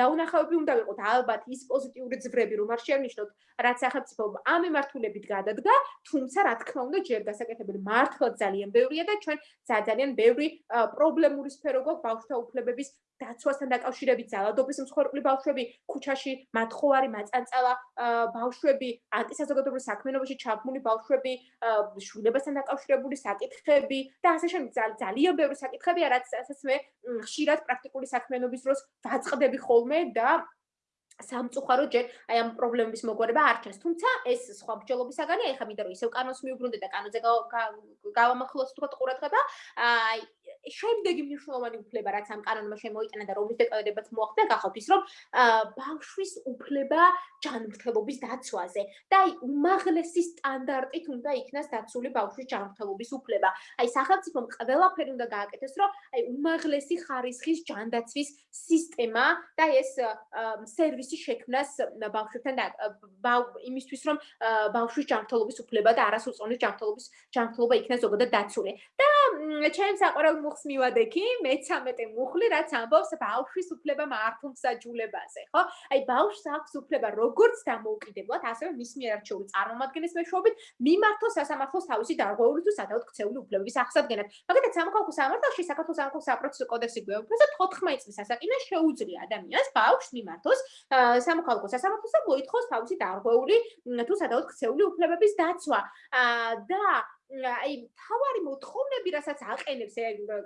დაუნახავები უნდა ვიყოთ. ალბათ ის პოზიტიური ძვრები, რომ არ შევნიშნოთ, რაც სახელმწიფო ამ მიმართულებით გადადგა, თუმცა რა თქმა უნდა, ჯერ გასაკეთებელი მართლა ძალიან ბევრია და ჩვენ ძალიან ბევრი პრობლემური სფერო გვაქვს ბავშვთა უფლებების დაცვასთან დაკავშირებით ძალადობის მსხვერპლი ბავშვები, ქუჩაში მათხოვარი მაწანწალა ბავშვები, ანტისაზოგადოებრივ საქმიანობაში ჩაბმული ბავშვები, შვილებასთან დაკავშირებული საკითხები და ასე შემდეგ ძალიან ბევრი საკითხებია, რაც ასაც მე ხშირად პრაქტიკული საქმიანობის დროს ვაწყდები ხოლმე და სამწუხარო ჯერ აი ამ პრობლემების მოგვარება არ ჩანს. თუმცა ეს სხვა მსჯელობისაგანია, ეხლა მინდა რომ ისევ კანონს მიუბრუნდე და კანონზე გავამახვილოს თქო ყურადღება. აი შემდეგი მნიშვნელოვანი უფლება რაც ამ კანონმა შემოიტანა და რომის დეკლარირებაც მოახდა გახავთ ის რომ ბავშვის უფლება ჯანმრთელობის დაცვაზე და აი უმაღლესი სტანდარტით უნდა იქნას დაცული ბავშვის ჯანმრთელობის უფლება. აი სახელმწიფომ ყველაფერი უნდა გააკეთოს რომ აი უმაღლესი ხარისხის ჯანდაცვის სისტემა და ეს სერვისი შექმნას ბავშვებთან და იმისთვის რომ ბავშვის ჯანმრთელობის უფლება და არასოწონის ჯანმრთელობის ჯანმრთელობა იქნას ზოგადად დაცული. და ჩემს აყურებელ მუხს მივადექი, მე-13 მუხლი, რაც ამბობს ბავშვის უფლება მართლმსაჯულებაზე, ხო? აი ბავშვს აქვს უფლება როგორც დამოუკიდებლად, ასევე მის მიერ არჩეული წარმომადგენლის მეშვეობით მიმართოს სასამართლოს თავისი დარღვეული თუ სადავოდ ქცეული უფლებების აღსადგენად. მაგალითად, სამოქალაქო სამართალში საქართველოს სამოქალაქო საპროცესო კოდექსი გვეუბნება, 14 წლის ასაკიდან შეუძლია ადამიანს ბავშვს მიმართოს სამოქალაქო სასამართლოს და მოითხოვს თავისი დარღვეული თუ სადავოდ ქცეული უფლებების დაცვა. და აი თავარი მოთხოვნები რასაც აყენებს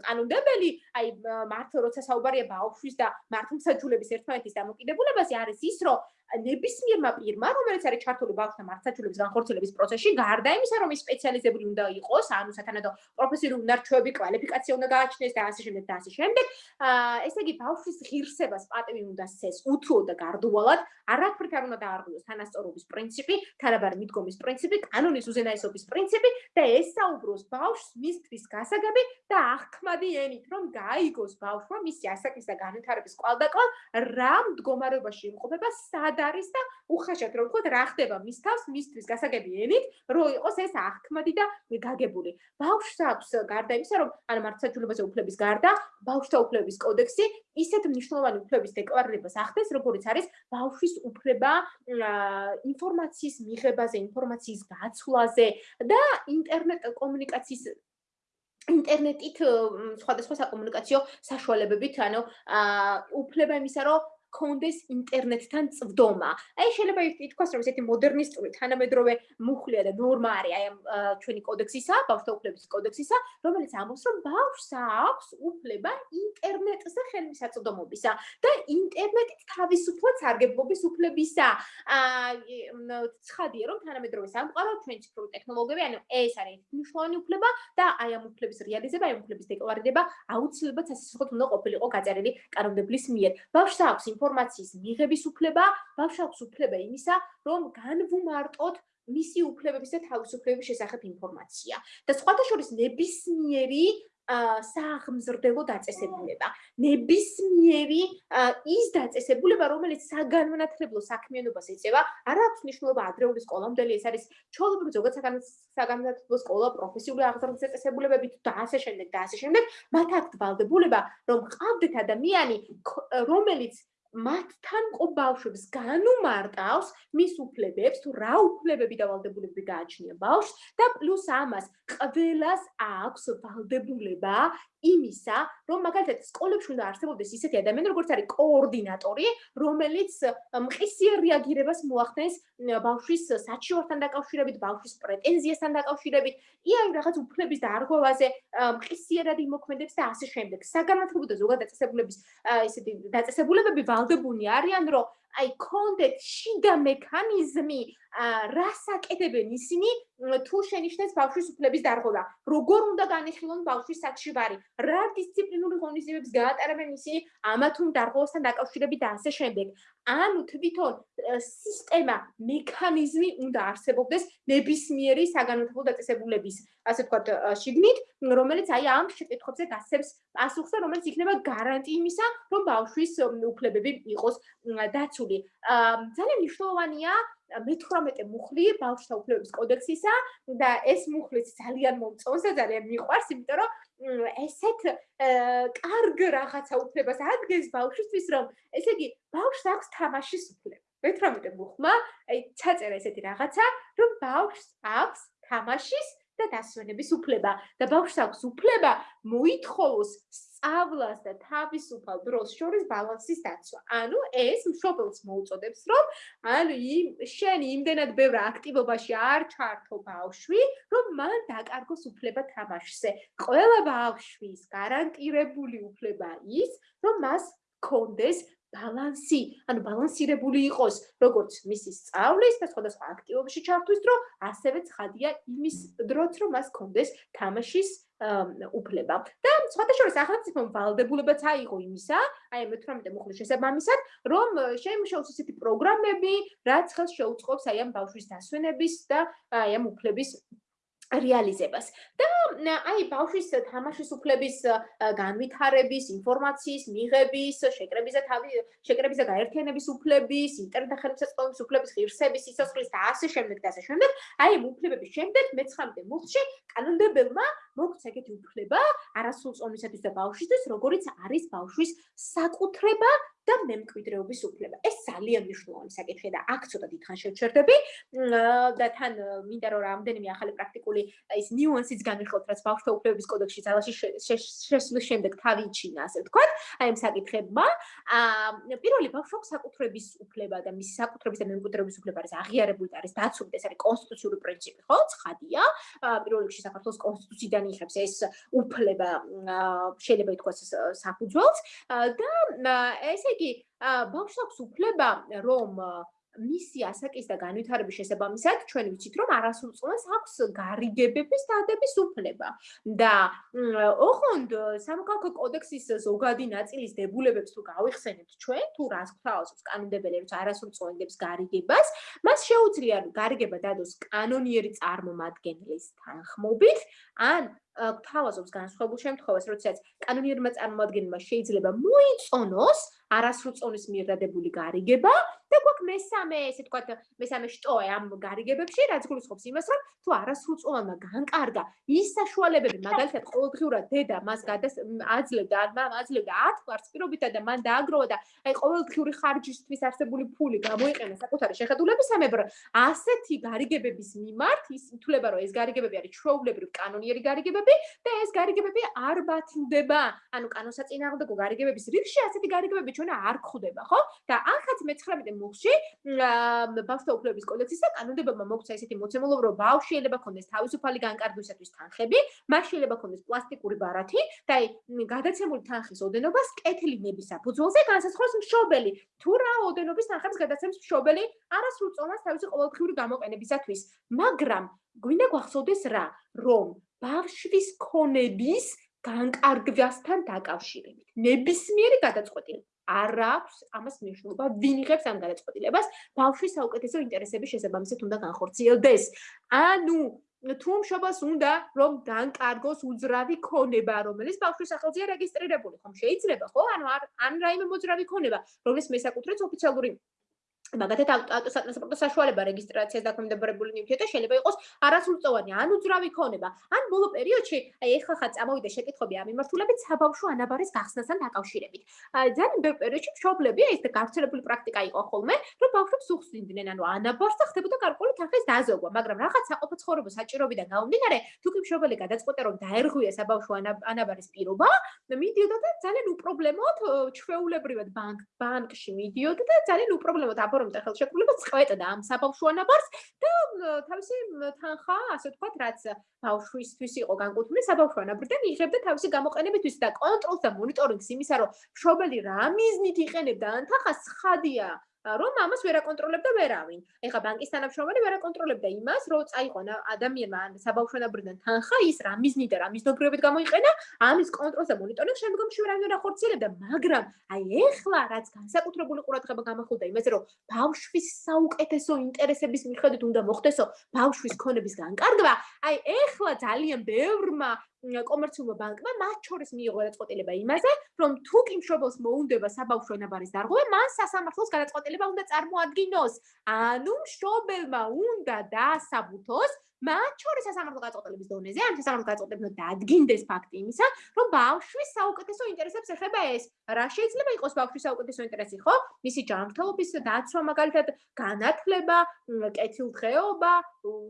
კანონდებელი აი მართლა როცა საუბარია ბავშვის და მართლმსაჯულების ერთმანეთის დამოკიდებულებაზე არის ის რომ ნებისმიერმა პირმა, რომელიც არის ჩართული ბავშვთა მართლმსაჯულების განხორციელების პროცესში, გარდა იმისა, რომ ის სპეციალიზებული უნდა იყოს, ანუ სათანადო პროფესიული უნარჩვევები, კვალიფიკაცია უნდა გააჩნდეს და ასე შემდეგ და ასე შემდეგ, აა ესე იგი ბავშვის ღირსებას პატივი უნდა სცეს უთუო და გარდუვალად, არაფრით არ უნდა დაარღვიოს თანასწორობის პრინციპი, თანაბარი მიდგომის პრინციპი, კანონის უზენაესობის პრინციპი და ესაუბროს ბავშვს მისთვის გასაგები და აღქმადი ენით, რომ გაიგოს ბავშვმა მისი ასაკის და განვითარების კვალდაკვალ რა მდგომარეობაში იმყოფება სად სად არის და უხაშად რომ ვთქვათ რა ხდება მის თავს მისთვის გასაგები ენით რომ იყოს ეს აღქმადი და გაგებული. ბავშვს აქვს გარდა იმისა რომ ან მართლმსაჯულებაზე უფლების გარდა ბავშვთა უფლების კოდექსი ისეთ მნიშვნელოვანი უფლების დეკლარირებას ახდენს როგორც არის ბავშვის უფლება ინფორმაციის მიღებაზე ინფორმაციის გაცვლაზე და ინტერნეტ კომუნიკაციის ინტერნეტით სხვადასხვა საკომუნიკაციო საშუალებებით, ანუ უფლება იმისა, რომ კონდეს ინტერნეტთან წვდომა. აი შეიძლება ითქვას, რომ ესეთი მოდერნისტული თანამედროვე მუხლია და ნორმა არის აი ამ ჩვენი კოდექსისა, ბავშვთა უფლებების კოდექსისა, რომელიც ამბობს, რომ ბავშვს აქვს უფლება ინტერნეტზე ხელმისაწვდომობისა და ინტერნეტით თავისუფლად სარგებლობის უფლებისა. აა ცხადია, რომ თანამედროვე სამყარო ჩვენ ციფრული ტექნოლოგიები, ანუ ეს არის მნიშვნელოვანი უფლება და აი ამ უფლების რეალიზება, აი ამ უფლების დეკლარირება აუცილებლად სასიცოცხლოდ უნდა ყოფილიყო გაწერილი კანონმდებლის მიერ. ბავშვს აქვს ინფორმაციის მიღების უფლება, ბავშვს აქვს უფლება იმისა, რომ განვუმარტოთ მისი უფლებების და თავისუფლებების შესახებ ინფორმაცია. და სხვათა შორის ნებისმიერი საღმზრდელო დაწესებულება. ნებისმიერი ის დაწესებულება, რომელიც საგანმანათლებლო საქმიანობას ეწევა, არ აქვს მნიშვნელობა ადრეული სკოლამდელი, ეს არის ჩოლობრივ ზოგად საგანმანათლებლო სკოლა, პროფესიული აღზრდის დაწესებულებები და ასე შემდეგ და ასე შემდეგ, მათ აქვთ ვალდებულება, რომ ყავდეთ ადამიანი, რომელიც მათთან ყო ბავშვებს განუმარტავს მის უფლებებს თუ რა უფლებები და ვალდებულებები გააჩნია ბავშვს და პლუს ამას ყველას აქვს ვალდებულება იმისა, რომ მაგალითად სკოლებში უნდა არსებობდეს ისეთი ადამიანი, როგორც არის კოორდინატორი, რომელიც მყისიერ რეაგირებას მოახდენს ბავშვის საჩივართან დაკავშირებით, ბავშვის პრეტენზიასთან დაკავშირებით, იან რაღაც უფლების დარღვევაზე მყისიერად იმოქმედებს და ასე შემდეგ. საგანმანათლებლო და ზოგადად დაწესებულების ისეთი დაწესებულებები ვალდებულნი არიან, რომ აი კონდეთ შიდა მექანიზმი რას აკეთებენ? ისინი თუ შენიშნეს ბავშვის უფლების დარღვევა. როგორ უნდა განიხილონ ბავშვის საჩივარი რა დისციპლინური ღონისძიებებს გაატარებენ ისინი ამა თუ დარღვევასთან დაკავშირებით და ასე შემდეგ? ანუ თვითონ სისტემა მექანიზმი უნდა არსებობდეს ნებისმიერი საგანმანათლებლო დაწესებულების ასე ვთქვათ შიგნით რომელიც აი ამ შეკითხვებზე გასცემს პასუხს და რომელიც იქნება გარანტი იმისა რომ ბავშვის უფლებები იყოს დაცული ძალიან მნიშვნელოვანია მე-18 მუხლი ბავშვთა უფლებების კოდექსისა და ეს მუხლიც ძალიან მომწონს და ძალიან მიყვარს, იმიტომ რომ ესეთ კარგ რაღაცა უფლებას ადგენს ბავშვისთვის, რომ ესე იგი ბავშვს აქვს თამაშის უფლება. მე-18 მუხმა აი ჩაწერა ესეთი რაღაცა, რომ ბავშვს აქვს თამაშის და დასვენების უფლება და ბავშვს აქვს უფლება მოითხოვოს სწავლას და თავისუფალ დროს შორის ბალანსის დაცვა. ანუ ეს მშობელს მოუწოდებს, რომ ანუ იმ შენ იმდენად ბევრ აქტივობაში არ ჩართო ბავშვი, რომ მან დაკარგოს უფლება თამაშზე. ყველა ბავშვის გარანტირებული უფლება ის, რომ მას კონდეს ბალანსი, ანუ ბალანსირებული იყოს, როგორც მისი სწავლის და სხვადასხვა აქტივობებში ჩართვის დრო, ასევე ცხადია იმის დროც, რომ მას კონდეს თამაშის უფლება. და სხვადასხვა სახელმწიფომ ვალდებულებაც აიღო იმისა, აი მე 18 მუხლის შესაბამისად, რომ შეიმუშაოს ისეთი პროგრამები, რაც ხელს შეუწყობს აი ამ ბავშვის დასვენების და აი ამ უფლების რეალიზებას. და აი ბავშვის თამაშის უფლების განვითარების, ინფორმაციის მიღების, შეკრების და თავი შეკრების და გაერთიანების უფლების, ინტერნეტ ხელმისაწვდომის უფლების, ღირსების, სიცოცხლის და ასე შემდეგ და ასე შემდეგ, აი უფლებების შემდეგ მე-19 მუხლში კანონმდებელმა მოგცა ეგეთი უფლება არასრულწლოვანისათვის და ბავშვისთვის, როგორიც არის ბავშვის საკუთრება და მემკვიდრეობის უფლება. ეს ძალიან მნიშვნელოვანი საკითხია და აქ ცოტა დიდხან შევჩერდები და თან მინდა რომ რამდენიმე ახალი პრაქტიკული ის ნიუანსიც განვიხილოთ, რაც ბავშვთა უფლებების კოდექსში ძალაში შესვლის შემდეგ თავიჩინა, ასე ვთქვათ, აი ამ საკითხებმა. აა პირველი ბავშვს საკუთრების უფლება და მისი საკუთრების და მემკვიდრეობის უფლება არის აღიარებული და არის დაცული, ეს არის კონსტიტუციური პრინციპი, ხო? ცხადია. პირველ რიგში საქართველოს კონსტიტუციიდან იღებს ეს უფლება შეიძლება ითქვას საფუძველს. და ესე იგი ბავშვს აქვს უფლება რომ მისი ასაკის და განვითარების შესაბამისად ჩვენ ვიცით რომ არასრულწლოვანს აქვს გარიგებების დადების უფლება. და ოღონდ სამოქალაქო კოდექსის ზოგადი ნაწილის დებულებებს თუ გავიხსენებთ ჩვენ თუ რას გვთავაზობს კანონმდებელი რომ არასრულწლოვანებს გარიგებას მას შეუძლია გარიგება დადოს კანონიერი წარმომადგენლის თანხმობით ან გვთავაზობს განსხვავებულ შემთხვევას როდესაც კანონიერმა წარმომადგენელმა შეიძლება მოიწონოს არასრულწლოვნის მიერ დადებული გარიგება და გვაქვს მესამე, ესე ვთქვათ, მესამე შტოე ამ გარიგებებში, რაც გულისხმობს იმას, რომ თუ არასრულწლოვანმა განკარგა ის საშუალებები, მაგალითად, ყოველდღიურად დედა მას აძლევდა, ან აძლევდა 10 კვარტს პირობითა და მან დააგროვა და აი ყოველდღიური ხარჯისთვის არსებული ფული გამოიყენა საკუთარი შეხედულებისამებრ, ასეთი გარიგებების მიმართ ის ითვლება, რომ ეს გარიგებები არის ჩვეულებრივ კანონიერი გარიგებები და ეს გარიგებები არ ბათილდება. ანუ კანონსაწინააღმდეგო გარიგებების რიგში ასეთი გარიგებები ჩვენა არ გვხვდება, ხო? და ახაც მე-19 გაცემულში ბავშვთა უფლებების კოდექსის და კანონმდებობა მოგცა ესეთი მოცემულობა, რომ ბავშვი შეიძლება ქონდეს თავისუფალი განკარგვისათვის თანხები, მას შეიძლება ქონდეს პლასტიკური ბარათი და აი გადაცემული თანხის ოდენობას კეთილი ნების საფუძველზე განსაზღვროს მშობელი. თუ რა ოდენობის თანხებს გადაცემს მშობელი არასრულწლოვანს თავისი ყოველდღიური გამოყენებისათვის, მაგრამ გვინდა გვახსოვდეს რა, რომ ბავშვის ქონების განკარგვასთან დაკავშირებით ნებისმიერი გადაწყვეტილება არ აქვს ამას მნიშვნელობა ვინ იღებს ამ გადაწყვეტილებას ბავშვის საუკეთესო ინტერესების შესაბამისად უნდა განხორციელდეს. ანუ თუ მშობელს უნდა რომ განკარგოს უძრავი ქონება რომელიც ბავშვის სახელზეა რეგისტრირებული. ხომ შეიძლება ხო? ანუ ან რაიმე მოძრავი ქონება რომელიც მესაკუთრებს ოფიციალური მაგათაც ავტოტრანსპორტო საშუალება რეგისტრაციას დაქვემდებარებული ნივთია და შეიძლება იყოს არასრულწლოვანი ან უძრავი ქონება. ან ბოლო პერიოდში, აი ეხლა ხა წამოვიდა შეკითხები ამ მიმართულებით საბავშვო ანაბარის გახსნასთან დაკავშირებით. ძალიან ბევრ პერიოდში მშობლები ეს გავრცელებული პრაქტიკა იყო ხოლმე, რომ ბავშვებს უხსნიდნენ, ანუ ანაბარს და ხდებოდა გარკვეული თანხის დაზოგვა, მაგრამ რაღაც საყოფო ცხოვრება საჭიროებიდან გამომდინარე, თუ კი მშობელი გადაწყვეტა რომ დაერღვია საბავშვო ანაბარის პირობა, მიდიოდა და ძალიან უპრობლემოდ ჩვეულებრივად ბანკ ბანკში მიდიოდა და ძალიან უპრობლემოდ აბა ფორმით ხელშეკრულება წყვეტდა ამ საბავშვო ანაბარს და თავისი თანხა, ასე ვთქვათ, რაც ბავშვისთვის იყო განკუთვნილი საბავშვო ანაბრიდან იღებდა თავისი გამოყენებისთვის და კონტროლს და მონიტორინგს იმისა, რომ შობელი რა მიზნით იყენებდა ან თანხას ხადია რომ ამას ვერ აკონტროლებდა ვერავინ. ეხა ბანკის თანამშრომელი ვერ აკონტროლებდა იმას, რომ წაიყვანა ადამიანმა საბავშვოებიდან თანხა, ის რა მიზნით და რა მიზნობრიობით გამოიყენა, ამის კონტროლს და მონიტორინგს შემდგომში ვერ აღარ ახორციელებდა, მაგრამ აი ეხლა რაც განსაკუთრებული ყურადღება გამახვილდა იმაზე, რომ ბავშვის საუკეთესო ინტერესების მიხედვით უნდა მოხდესო ბავშვის ქონების განკარგვა, აი ეხლა ძალიან ბევრმა კომერციულმა ბანკმა მათ შორის მიიღო გადაწყვეტილება იმაზე, რომ თუ კი მშობელს მოუნდება საბავშვო ნაბარის დარღვევა, მან სასამართლოს გადაწყვეტილება უნდა წარმოადგინოს. ანუ მშობელმა უნდა დაასაბუთოს მათ შორის სასამართლო გაწყვეტილების დონეზე, ან სასამართლო გაწყვეტილება დადგინდეს ფაქტი იმისა, რომ ბავშვის საუკეთესო ინტერესებს ეხება ეს. რა შეიძლება იყოს ბავშვის საუკეთესო ინტერესი, ხო? მისი ჯანმრთელობის დაცვა, მაგალითად, განათლება, კეთილდღეობა,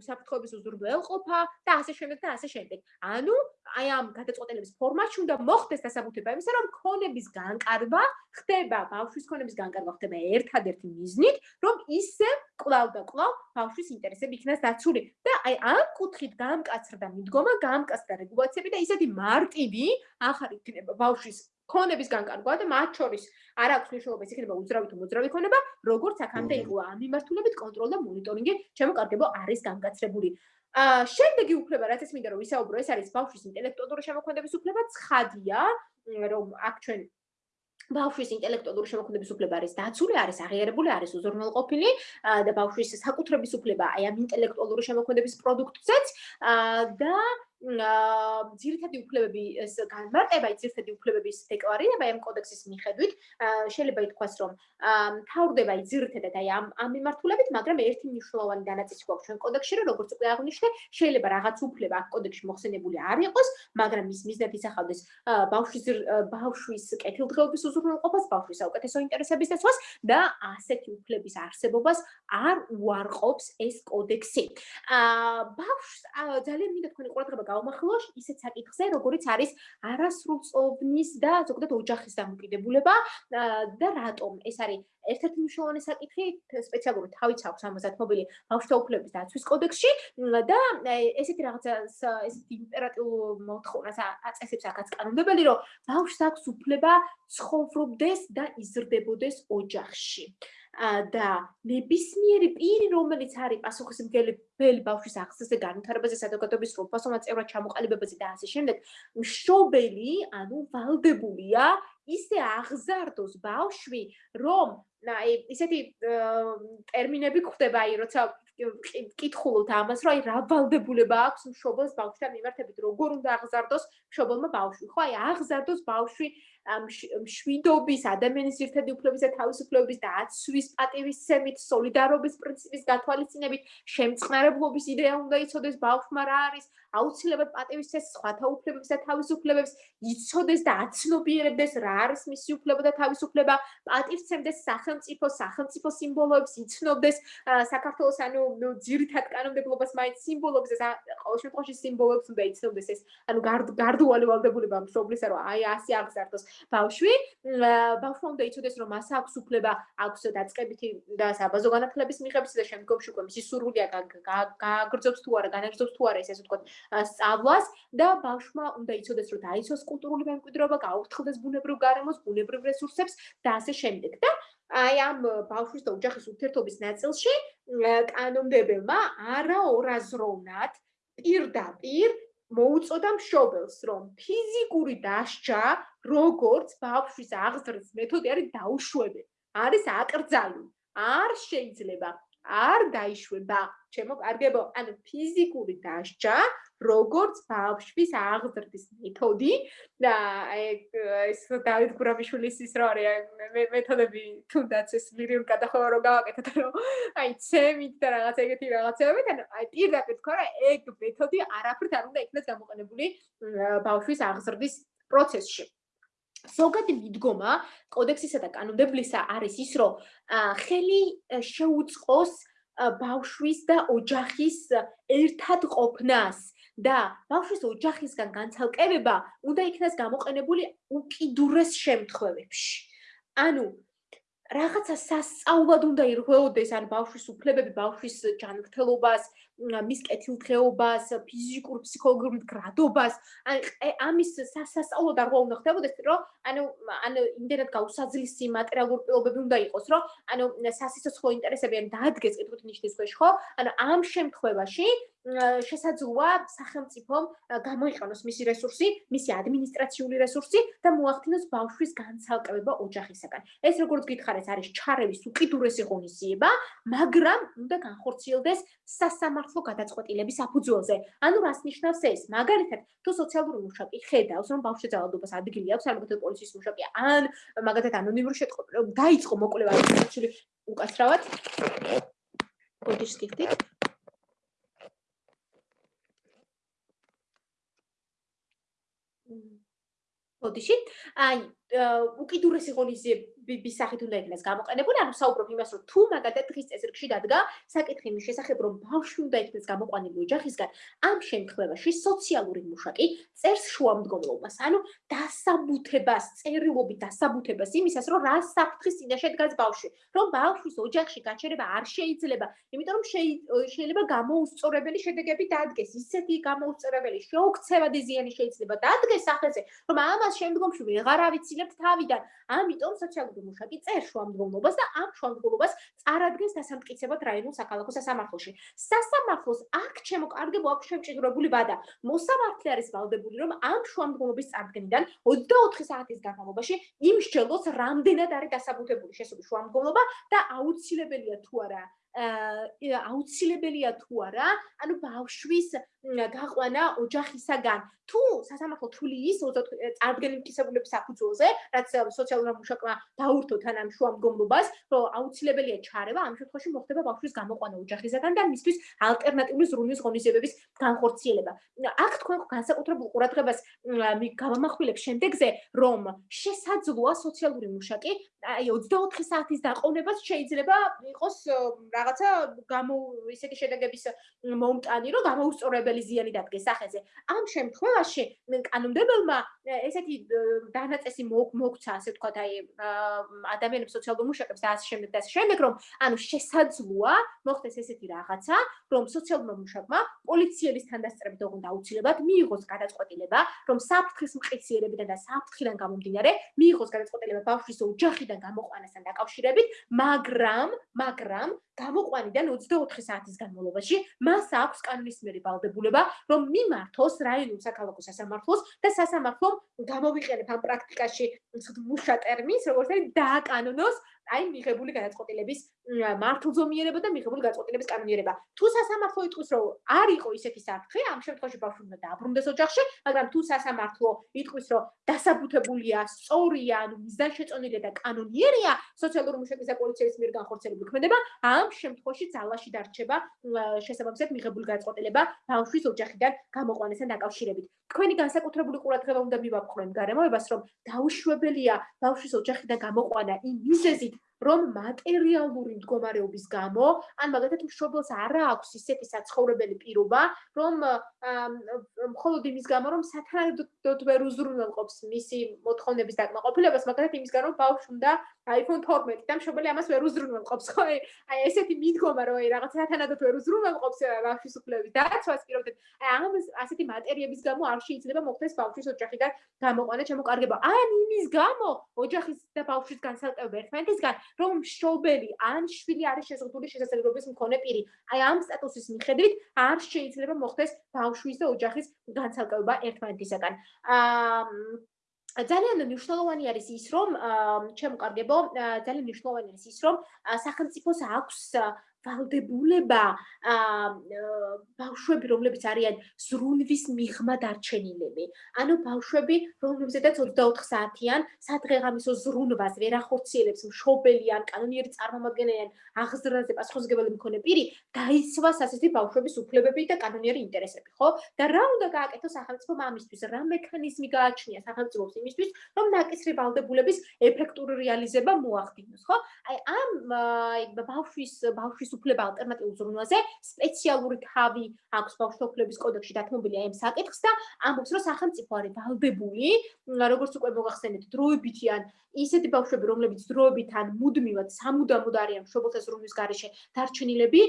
საფრთხეების უზრუნველყოფა და ასე შემდეგ და ასე შემდეგ. ანუ აი ამ გადაწყვეტილების ფორმატში უნდა მოხდეს დასაბუთება იმისა, რომ ქონების განკარგვა ხდება, ბავშვის ქონების განკარგვა ხდება ერთადერთი მიზნით, რომ ისე კლავ და კლავ ბავშვის ინტერესები იქნას დაცული. და აი ამ კუთხით გამკაცრდა მიდგომა, გამკაცრდა რეგულაციები და ისეთი მარტივი ახალი იქნება ბავშვის ქონების განკარგვა და მათ შორის არ აქვს მნიშვნელობა ის იქნება უძრავი თუ მოძრავი ქონება, როგორც აქამდე იყო ამ მიმართულებით კონტროლ და მონიტორინგი შემოკარგებო არის გამკაცრებული. აა შემდეგი უფლება რაც ეს მინდა რომ ვისაუბრო ეს არის ბავშვის ინტელექტუალური შემოქმედების უფლება ცხადია რომ აქ ჩვენ ბავშვის ინტელექტუალური შემოქმედების უფლება არის დაცული, არის აღიარებული, არის უზრუნველყოფილი და ბავშვის საკუთრების უფლება აი ამ ინტელექტუალური შემოქმედების პროდუქტზეც და ძირითადი უფლებები ეს განმარტება, ძირითადი უფლებების დეკლარირება ამ კოდექსის მიხედვით, შეიძლება ითქვას, რომ თავდება ძირითადად აი ამ ამ მიმართულებით, მაგრამ ერთი მნიშვნელოვანი დანაწილი გვაქვს ჩვენ კოდექსში, რომ როგორც უკვე აღნიშნე, შეიძლება რაღაც უფლება აქ კოდექსში მოხსენებული არ იყოს, მაგრამ ის მიზნად ისახავდეს ბავშვის ბავშვის კეთილდღეობის უზრუნველყოფას, ბავშვის საუკეთესო ინტერესების დაცვას და ასეთი უფლების არსებობას არ უარყოფს ეს კოდექსი. აა ბავშვს ძალიან მინდა თქვენი ყურადღება გავმახვილო ისეთ საკითხზე, როგორიც არის არასრულწლოვნის და ზოგადად ოჯახის დამოკიდებულება და რატომ ეს არის ერთ-ერთი მნიშვნელოვანი საკითხი სპეციალურად თავიც აქვს ამასაც მობილი ბავშვთა უფლებების დაცვის კოდექსში და ესეთი რაღაცა ესეთი იმპერატიულ მოთხოვნას აწესებს აქაც კანონმდებელი, რომ ბავშვს აქვს უფლება ცხოვრობდეს და იზრდებოდეს ოჯახში. და ნებისმიერი პირი, რომელიც არის პასუხისმგებელი ბელი ბავშვის ახსნაზე, განვითარებაზე, საზოგადოების როფასომა წევრად ჩამოყალიბებაზე და ასე შემდეგ, მშობელი, ანუ ვალდებულია ისე აღზარდოს ბავშვი, რომ აი ისეთი ტერმინები გვხვდება, აი როცა კითხულობთ ამას, რომ აი რა ვალდებულება აქვს მშობელს ბავშვთან მიმართებით, როგორ უნდა აღზარდოს მშობელმა ბავშვი. ხო, აი აღზარდოს ბავშვი მშვიდობის, ადამიანის ერთადი უფლებების და თავისუფლებების და აცვის პატივისცემით, სოლიდარობის პრინციპის გათვალისწინებით, შემწყნარებლობის იდეა უნდა იცოდეს ბავშვმა რა არის, აუცილებლად პატივისცეს სხვათა უფლებებს და თავისუფლებებს, იცოდეს და აცნობიერებდეს რა არის მისი უფლება და თავისუფლება, პატივისცემდეს სახელმწიფო, სახელმწიფო სიმბოლოებს, იცნობდეს საქართველოს ანუ ძირითად კანონმდებლობას მაინც სიმბოლოებს და ყოველ შემთხვევაში სიმბოლოებს უნდა იცნობდეს ეს, ანუ გარდ გარდუალი ვალდებულება მშობლისა რომ აი ასე აღზარდოს. ბავშვი ბავშვმა უნდა იცოდეს რომ მას აქვს უფლება აქვს დაწყებითი და საბაზო განათლების მიღების და შემდგომში უკვე მისი სურვილია გააგრძობს თუ არა განაგრძობს თუ არა ესე ვთქვათ სწავლას და ბავშვმა უნდა იცოდეს რომ დაიცოს კულტურული მემკვიდრეობა გაუფრთხილდეს ბუნებრივ გარემოს ბუნებრივ რესურსებს და ასე შემდეგ. და აი ამ ბავშვის და ოჯახის ურთიერთობის ნაწილში კანონმდებელმა არაორაზროვნად პირდაპირ მოუწოდა მშობელს, რომ ფიზიკური დასჯა, როგორც ბავშვის აღზრდის მეთოდი არის დაუშვებელი. არის აკრძალული. არ შეიძლება არ დაიშვება. ჩემო კარგებო, ანუ ფიზიკური დასჯა, როგორც ბავშვის აღზრდის მეთოდი და ეს დავით გურამიშვილის ის რა არის მეთოდები თუნდაც ეს ლირიულ გადახოვა რო გავაკეთოთ რომ აი ცემით და რაღაც ეგეთი რაღაცები და აი პირდაპირ თქვა რა ეგ მეთოდი არაფრით არ უნდა იქნას გამოყენებული ბავშვის აღზრდის პროცესში ზოგადი მიდგომა კოდექსისა და კანონმდებლისა არის ის რომ ხელი შეუწყოს ბავშვის და ოჯახის ერთად ყოფნას და ბავშვის ოჯახისგან განცალკევება უნდა იქნას გამოყენებული უკიდურეს შემთხვევებში. ანუ რაღაცა სასწაულად უნდა ირღვეოდეს ან ბავშვის უფლებები, ბავშვის ჯანმრთელობას, მის კეთილდღეობას, ფიზიკურ, ფსიქოლოგიურ მდგრადობას, ან ამის სასასწაულად არ უნდა ხდებოდეს, რომ ანუ ანუ იმდენად გაუსაძლისი მასალურ პირობები უნდა იყოს, რომ ანუ სასიცოცხლო ინტერესები ან დაადგეს კითხვის ნიშნის ქვეშ, ხო? ანუ ამ შემთხვევაში შესაძლოა სახელმწიფომ გამოიყენოს მისი რესურსი, მისი ადმინისტრაციული რესურსი და მოახდინოს ბავშვის განცალკევება ოჯახისაგან. ეს როგორც გითხარეს, არის ჩარევის უკიდურესი ღონისძიება, მაგრამ უნდა განხორციელდეს სასამართლო გადაწყვეტილების საფუძველზე. ანუ რას ნიშნავს ეს? მაგალითად, თუ სოციალური მუშაკი ხედავს, რომ ბავშვის ძალადობას ადგილი აქვს, ალბათ პოლიციის მუშაკი, ან მაგალითად ანონიმური შეტყობა დაიწყო მოკვლევა ისეთი უკაცრავად. კოდიშს გიხდით? ოდიში აი უკიდურესი ღონისძიების სახით უნდა იქნას გამოყენებული, ანუ საუბრობ იმას, რომ თუ მაგალითად დღის წესრიგში დადგა საკითხი იმის შესახებ, რომ ბავშვი უნდა იქნას გამოყვანილი ოჯახისგან, ამ შემთხვევაში სოციალური მუშაკი წერს შუამდგომლობას, ანუ დასაბუთებას, წერილობით დასაბუთებას იმისას, რომ რა საფრთხის წინაშე დგას ბავშვი, რომ ბავშვის ოჯახში გაჩერება არ შეიძლება, იმიტომ რომ შეიძლება გამოუსწორებელი შედეგები დადგეს, ისეთი გამოუსწორებელი შეოქცევადი ზიანი შეიძლება დადგეს სახეზე, რომ ამას შემდგომში ვეღარ არ ავიცილებთ თავიდან. ამიტომ სოციალური მუშაკი წერ შუამდგომლობას და ამ შუამდგომლობას წარადგენს დასამტკიცებად რაიონულ საქალაქო სასამართლოში. სასამართლოს აქ ჩემო კარგებო აქვს შემჭიდროებული ვადა. მოსამართლე არის ვალდებული რომ ამ შუამდგომლობის წარდგენიდან 24 საათის განმავლობაში იმსჯელოს რამდენად არის დასაბუთებული შესული შუამდგომლობა და აუცილებელია თუ არა აუცილებელია თუ არა, ანუ ბავშვის გაყვანა ოჯახისაგან. თუ სასამართლო თვლი ის წარდგენილი მტკიცებულების საფუძველზე, რაც სოციალურ მუშაკმა დაურთო თან ამ შუამდგომლობას, რომ აუცილებელია ჩარევა, ამ შემთხვევაში მოხდება ბავშვის გამოყვანა ოჯახისაგან და მისთვის ალტერნატიული ზრუნვის ღონისძიებების განხორციელება. აქ თქვენ განსაკუთრებულ ყურადღებას გამახვილებს შემდეგზე, რომ შესაძლოა სოციალური მუშაკი აი 24 საათის დაყოვნებას შეიძლება იყოს რაღაცა გამო ისეთი შედეგების მომტანი, რომ გამოუსწორებელი ზიანი დადგეს სახეზე. ამ შემთხვევაში კანონმდებელმა ესეთი დანაწესი მოგცა, ასე ვთქვათ, აი ადამიანებს სოციალურ მუშაკებს და ასე შემდეგ და ასე შემდეგ, რომ ანუ შესაძლოა მოხდეს ესეთი რაღაცა, რომ სოციალურ მუშაკმა პოლიციელის თანდასწრებით ოღონდ აუცილებლად მიიღოს გადაწყვეტილება, რომ საფრთხის მყისიერებიდან და საფრთხიდან გამომდინარე მიიღოს გადაწყვეტილება ბავშვის ოჯახიდან გამოყვანასთან დაკავშირებით, მაგრამ მაგრამ გამოყვანიდან 24 საათის განმავლობაში მას აქვს კანონის მიერ ვალდებულება, რომ მიმართოს რაიონულ საქალაქო სასამართლოს და სასამართლომ გამოვიყენებს ამ პრაქტიკაში მუშა ტერმინს, როგორც არის დააკანონოს აი მიღებული გადაწყვეტილების მართლზომიერება და მიღებული გადაწყვეტილების კანონიერება. თუ სასამართლო იტყვის, რომ არ იყო ისეთი საფრთხე, ამ შემთხვევაში ბავშვი უნდა დააბრუნდეს ოჯახში, მაგრამ თუ სასამართლო იტყვის, რომ დასაბუთებულია, სწორია, ანუ მიზანშეწონილია და კანონიერია, სოციალური მუშაკის და პოლიციის მიერ განხორციელებული ქმედება, ამ შემთხვევაში ძალაში დარჩება შესაბამისად მიღებული გადაწყვეტილება ბავშვის ოჯახიდან გამოყვანასთან დაკავშირებით. თქვენი განსაკუთრებული ყურადღება უნდა მივაპყრო იმ გარემოებას, რომ დაუშვებელია ბავშვის ოჯახიდან გამოყვანა იმ მიზეზით, რომ მატერიალური მდგომარეობის გამო, ან მაგალითად მშობელს არ აქვს ისეთი საცხოვრებელი პირობა, რომ მხოლოდ იმის გამო, რომ სათანადოდ ვერ უზრუნველყოფს მისი მოთხოვნების დაკმაყოფილებას, მაგალითად იმის გამო, რომ ბავშვი უნდა iPhone 12 და მშობელი ამას ვერ უზრუნველყოფს, ხო? აი ესეთი მიდგომა, რომ აი რაღაცა სათანადოდ ვერ უზრუნველყოფს ბავშვის უფლებების დაცვას, პირობთ, აი ამ ასეთი მატერიების გამო არ შეიძლება მოხდეს ბავშვის ოჯახიდან გამოყვანა შემოკარგება. ან იმის გამო ოჯახის და ბავშვის განსაკუთრება ერთმანეთისგან, რომ მშობელი ან შვილი არის შეზღუდული შესაძლებლობის მქონე პირი. აი ამ სტატუსის მიხედვით არ შეიძლება მოხდეს ბავშვის და ოჯახის განსაკუთრება ერთმანეთისგან. აა ძალიან მნიშვნელოვანი არის ის, რომ ჩემკარგებო, ძალიან მნიშვნელოვანი არის ის, რომ სახელმწიფოს აქვს ვალდებულება აა ბავშვები რომლებიც არიან ზრუნვის მიღმა დარჩენილები. ანუ ბავშვები რომლებზედაც 24 საათიან სადღეღამისო ზრუნვას ვერ ახორციელებს მშობელი ან კანონიერი წარმომადგენელი ან აღზრდაზე პასუხისმგებელი მქონე პირი დაიცვას ასეთი ბავშვების უფლებები და კანონიერი ინტერესები ხო? და რა უნდა გააკეთოს სახელმწიფო ამისთვის? რა მექანიზმი გააჩნია სახელმწიფოს იმისთვის რომ ნაკისრი ვალდებულების ეფექტური რეალიზება მოახდინოს ხო? აი ამ აი ბავშვის ბავშვის უფლება ალტერნატიულ ზრუნვაზე სპეციალური თავი აქვს ბავშვთა უფლების კოდექსში დათმობილი ამ საკითხს და ამბობს რომ სახელმწიფო არის ვალდებული როგორც უკვე მოგახსენეთ დროებითი ან ისეთი ბავშვები რომლებიც დროებით ან მუდმივად სამუდამოდ არიან მშობელთა ზრუნვის გარეშე დარჩენილები